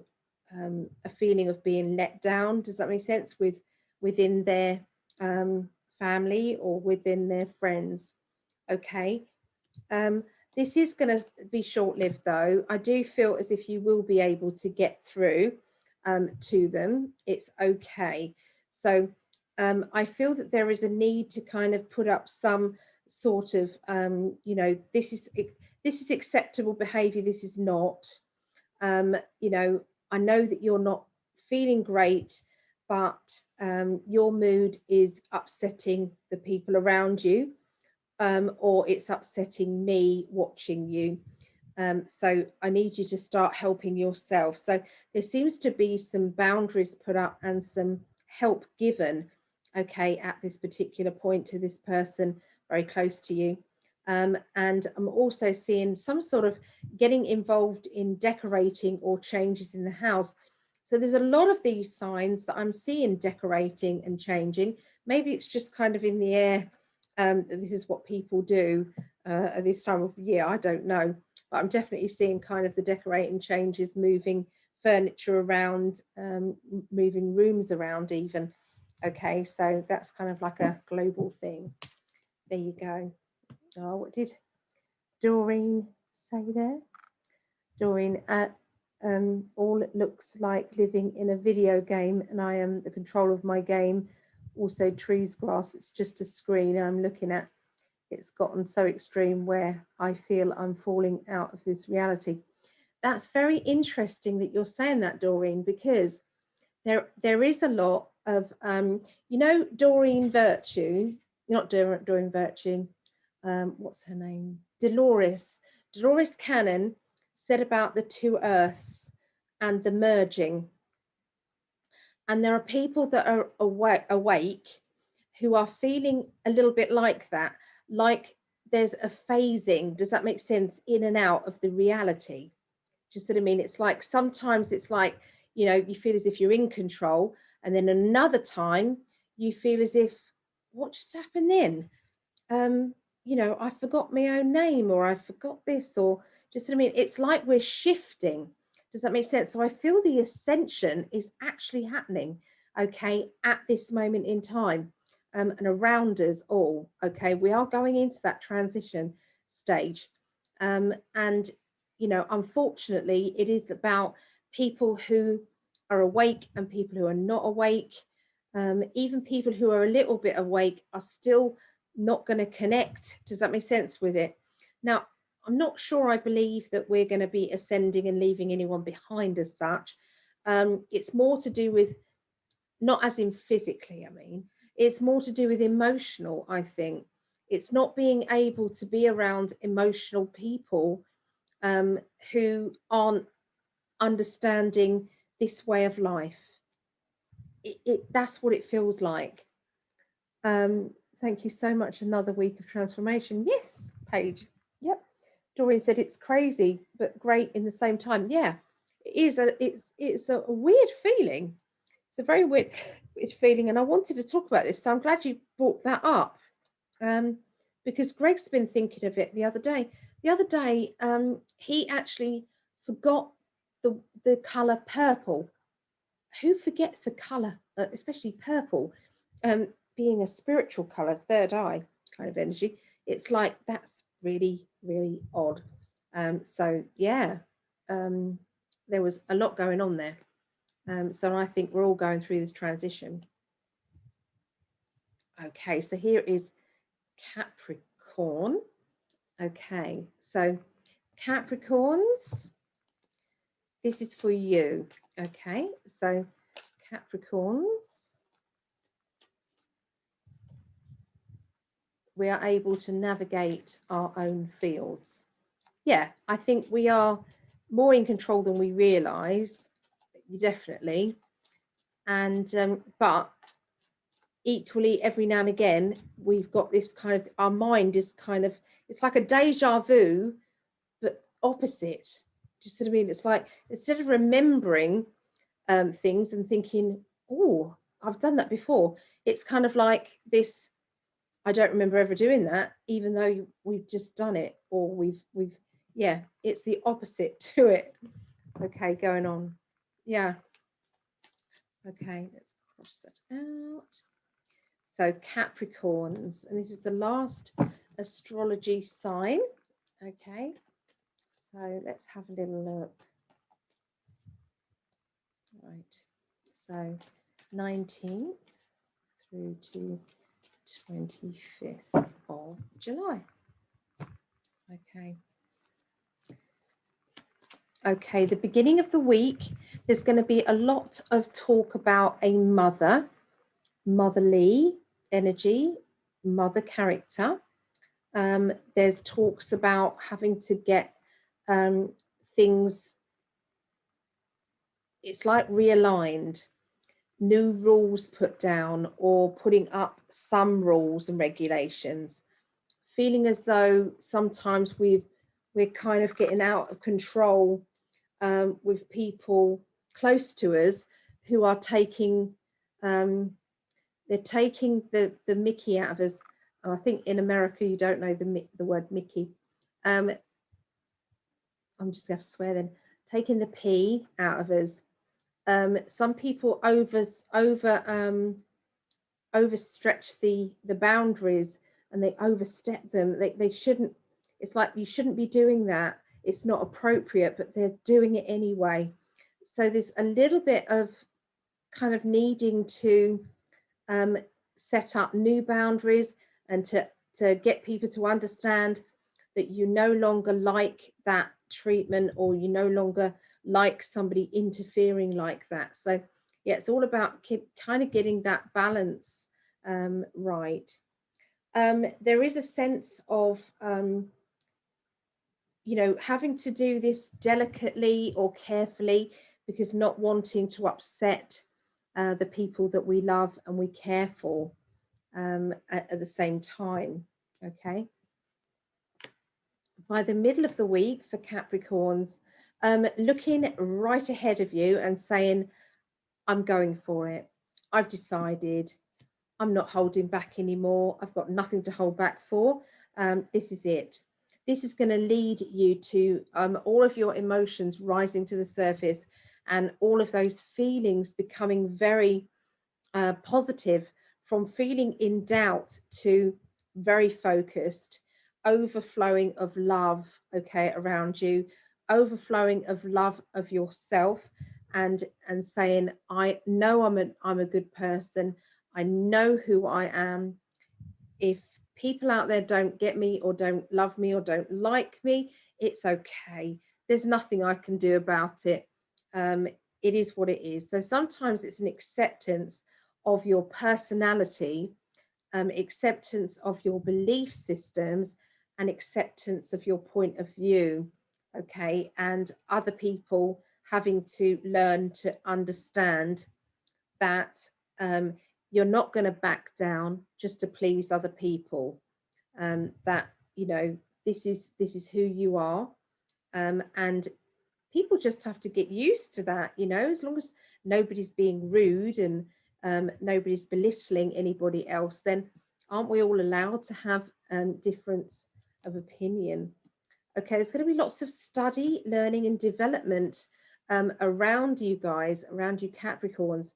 um, a feeling of being let down. Does that make sense? With within their um, family or within their friends. Okay. Um, this is going to be short-lived though. I do feel as if you will be able to get through um, to them, it's okay. So um, I feel that there is a need to kind of put up some sort of, um, you know, this is this is acceptable behaviour. This is not. You know, I know that you're not feeling great, but um, your mood is upsetting the people around you, um, or it's upsetting me watching you. Um, so I need you to start helping yourself. So there seems to be some boundaries put up and some help given, okay, at this particular point to this person very close to you. Um, and I'm also seeing some sort of getting involved in decorating or changes in the house. So there's a lot of these signs that I'm seeing decorating and changing. Maybe it's just kind of in the air. Um, this is what people do uh, at this time of year. I don't know but I'm definitely seeing kind of the decorating changes, moving furniture around, um, moving rooms around even. Okay, so that's kind of like a global thing. There you go. Oh, what did Doreen say there? Doreen, uh, um, all it looks like living in a video game and I am the control of my game also trees, grass, it's just a screen I'm looking at. It's gotten so extreme where I feel I'm falling out of this reality. That's very interesting that you're saying that, Doreen, because there there is a lot of, um, you know, Doreen Virtue, not Doreen Virtue, um, what's her name? Dolores. Dolores Cannon said about the two earths and the merging and there are people that are awake, awake who are feeling a little bit like that, like there's a phasing, does that make sense, in and out of the reality? Just what I mean? It's like sometimes it's like, you know, you feel as if you're in control, and then another time you feel as if, what just happened then? Um, you know, I forgot my own name, or I forgot this, or just I mean? It's like we're shifting does that make sense? So I feel the ascension is actually happening, okay, at this moment in time um, and around us all, okay? We are going into that transition stage. Um, and, you know, unfortunately, it is about people who are awake and people who are not awake. Um, even people who are a little bit awake are still not going to connect. Does that make sense with it? Now, I'm not sure I believe that we're going to be ascending and leaving anyone behind as such. Um, it's more to do with, not as in physically, I mean, it's more to do with emotional, I think. It's not being able to be around emotional people um, who aren't understanding this way of life. It, it, that's what it feels like. Um, thank you so much. Another week of transformation. Yes, Paige. Yep. Doreen said it's crazy but great in the same time. Yeah, it is a it's it's a weird feeling. It's a very weird, weird feeling, and I wanted to talk about this. So I'm glad you brought that up, um, because Greg's been thinking of it the other day. The other day, um, he actually forgot the the color purple. Who forgets a color, uh, especially purple, um, being a spiritual color, third eye kind of energy? It's like that's really, really odd. Um, so yeah, um, there was a lot going on there. Um, so I think we're all going through this transition. Okay, so here is Capricorn. Okay, so Capricorns, this is for you. Okay, so Capricorns, we are able to navigate our own fields. Yeah, I think we are more in control than we realise, definitely. And um, but equally, every now and again, we've got this kind of our mind is kind of it's like a deja vu, but opposite. Just sort of mean it's like instead of remembering um, things and thinking, oh, I've done that before, it's kind of like this I don't remember ever doing that, even though we've just done it or we've we've yeah, it's the opposite to it. Okay, going on. Yeah. Okay, let's cross that out. So Capricorns, and this is the last astrology sign. Okay, so let's have a little look. Right, so 19th through to 25th of July. Okay. Okay, the beginning of the week, there's going to be a lot of talk about a mother, motherly energy, mother character. Um, there's talks about having to get um, things, it's like realigned new rules put down or putting up some rules and regulations feeling as though sometimes we've we're kind of getting out of control um, with people close to us who are taking um, they're taking the the Mickey out of us. I think in America you don't know the the word Mickey. Um, I'm just going to swear then. Taking the P out of us um, some people over over um, overstretch the the boundaries and they overstep them. They they shouldn't. It's like you shouldn't be doing that. It's not appropriate, but they're doing it anyway. So there's a little bit of kind of needing to um, set up new boundaries and to, to get people to understand that you no longer like that treatment or you no longer like somebody interfering like that. So yeah, it's all about kind of getting that balance um, right. Um, there is a sense of, um, you know, having to do this delicately or carefully because not wanting to upset uh, the people that we love and we care for um, at, at the same time. Okay. By the middle of the week for Capricorns, um, looking right ahead of you and saying, I'm going for it. I've decided I'm not holding back anymore. I've got nothing to hold back for. Um, this is it. This is going to lead you to um, all of your emotions rising to the surface and all of those feelings becoming very uh, positive from feeling in doubt to very focused, overflowing of love, okay, around you, overflowing of love of yourself and and saying i know i'm a i'm a good person. I know who i am. If people out there don't get me or don't love me or don't like me it's okay. There's nothing i can do about it. Um, it is what it is. So sometimes it's an acceptance of your personality um, acceptance of your belief systems and acceptance of your point of view okay and other people having to learn to understand that um, you're not going to back down just to please other people. Um, that you know this is this is who you are um, and people just have to get used to that you know as long as nobody's being rude and um, nobody's belittling anybody else then aren't we all allowed to have um, difference of opinion okay there's going to be lots of study learning and development um, around you guys, around you Capricorns,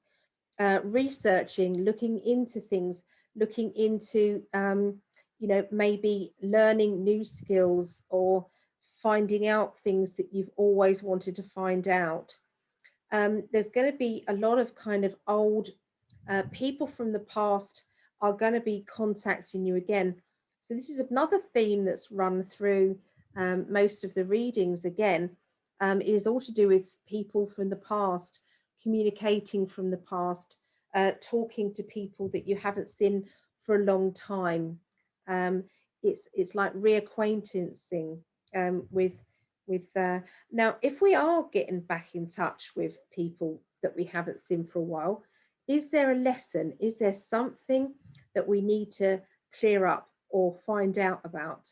uh, researching, looking into things, looking into, um, you know, maybe learning new skills or finding out things that you've always wanted to find out. Um, there's going to be a lot of kind of old uh, people from the past are going to be contacting you again. So this is another theme that's run through um, most of the readings again um, is all to do with people from the past, communicating from the past, uh, talking to people that you haven't seen for a long time. Um, it's it's like reacquaintancing um, with with. Uh, now, if we are getting back in touch with people that we haven't seen for a while, is there a lesson? Is there something that we need to clear up or find out about?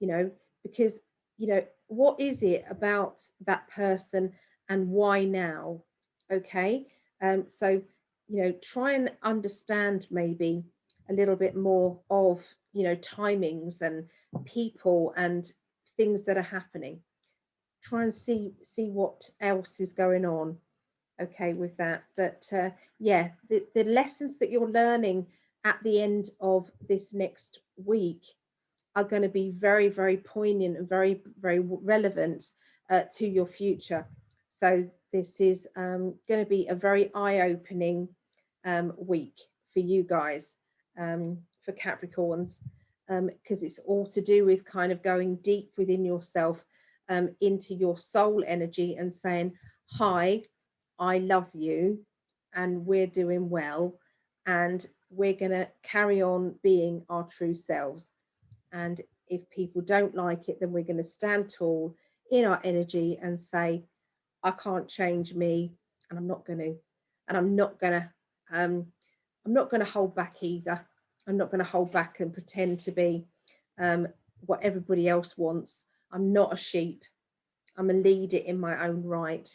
You know, because you know what is it about that person and why now? Okay? Um, so you know try and understand maybe a little bit more of you know timings and people and things that are happening. Try and see see what else is going on okay with that. But uh, yeah the, the lessons that you're learning at the end of this next week are going to be very, very poignant and very, very relevant uh, to your future. So this is um, going to be a very eye-opening um, week for you guys, um, for Capricorns, because um, it's all to do with kind of going deep within yourself um, into your soul energy and saying, hi, I love you and we're doing well and we're going to carry on being our true selves. And if people don't like it, then we're going to stand tall in our energy and say, I can't change me and I'm not going to, and I'm not going to, um, I'm not going to hold back either. I'm not going to hold back and pretend to be um, what everybody else wants. I'm not a sheep. I'm a leader in my own right.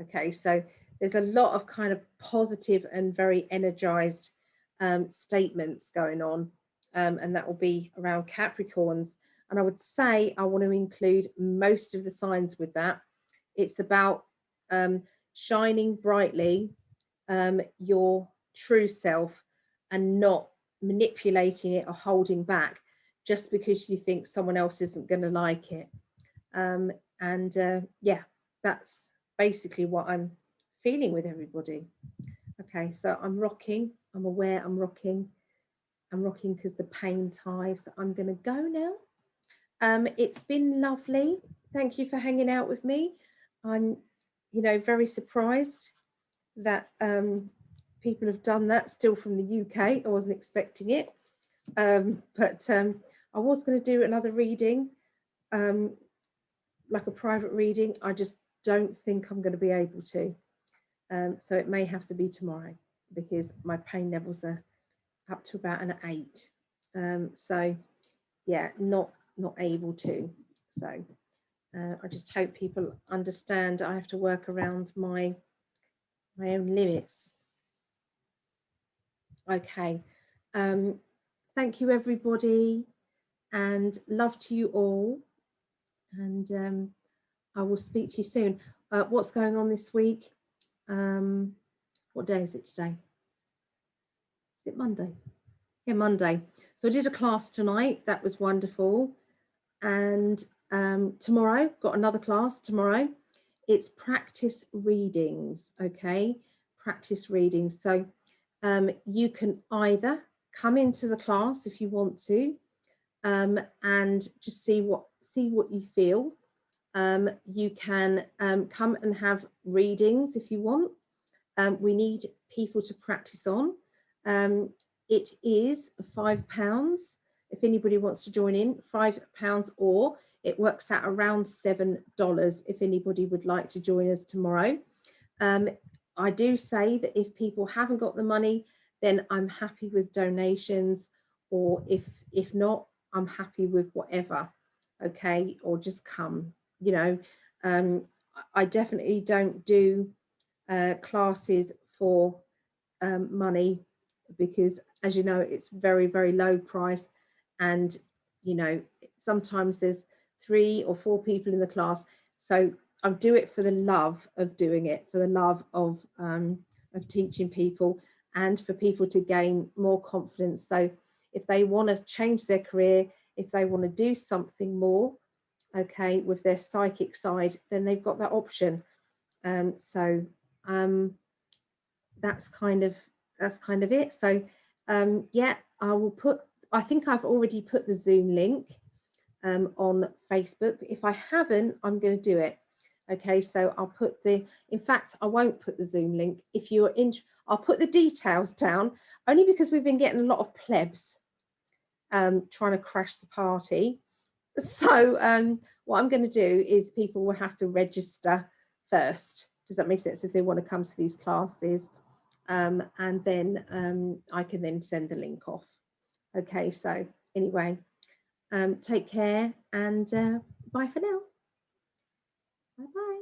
Okay, so there's a lot of kind of positive and very energized um, statements going on um, and that will be around Capricorns. And I would say I want to include most of the signs with that. It's about um, shining brightly um, your true self and not manipulating it or holding back just because you think someone else isn't going to like it. Um, and uh, yeah, that's basically what I'm feeling with everybody. Okay, so I'm rocking. I'm aware I'm rocking I'm rocking because the pain ties. So I'm going to go now. Um, it's been lovely. Thank you for hanging out with me. I'm, you know, very surprised that um, people have done that still from the UK. I wasn't expecting it. Um, but um, I was going to do another reading, um, like a private reading. I just don't think I'm going to be able to. Um, so it may have to be tomorrow because my pain levels are up to about an eight. Um, so yeah, not not able to. So uh, I just hope people understand I have to work around my my own limits. Okay. Um, thank you everybody and love to you all. And um, I will speak to you soon. Uh, what's going on this week? Um, what day is it today? Is it Monday? Yeah, Monday. So I did a class tonight. That was wonderful. And um, tomorrow, got another class tomorrow. It's practice readings, okay? Practice readings. So um, you can either come into the class if you want to um, and just see what see what you feel. Um, you can um, come and have readings if you want. Um, we need people to practice on. Um, it is five pounds if anybody wants to join in, five pounds or it works out around seven dollars if anybody would like to join us tomorrow. Um, I do say that if people haven't got the money, then I'm happy with donations, or if if not, I'm happy with whatever. Okay, or just come. You know, um, I definitely don't do uh, classes for um, money because, as you know, it's very very low price, and you know sometimes there's three or four people in the class. So I do it for the love of doing it, for the love of um, of teaching people, and for people to gain more confidence. So if they want to change their career, if they want to do something more, okay, with their psychic side, then they've got that option. Um, so um, that's kind of that's kind of it. So um, yeah, I will put. I think I've already put the Zoom link um, on Facebook. If I haven't, I'm going to do it. Okay, so I'll put the, in fact, I won't put the Zoom link. If you're in, I'll put the details down only because we've been getting a lot of plebs um, trying to crash the party. So um, what I'm going to do is people will have to register first. Does that make sense? If they want to come to these classes, um, and then um, I can then send the link off. Okay, so anyway, um, take care and uh, bye for now. Bye bye.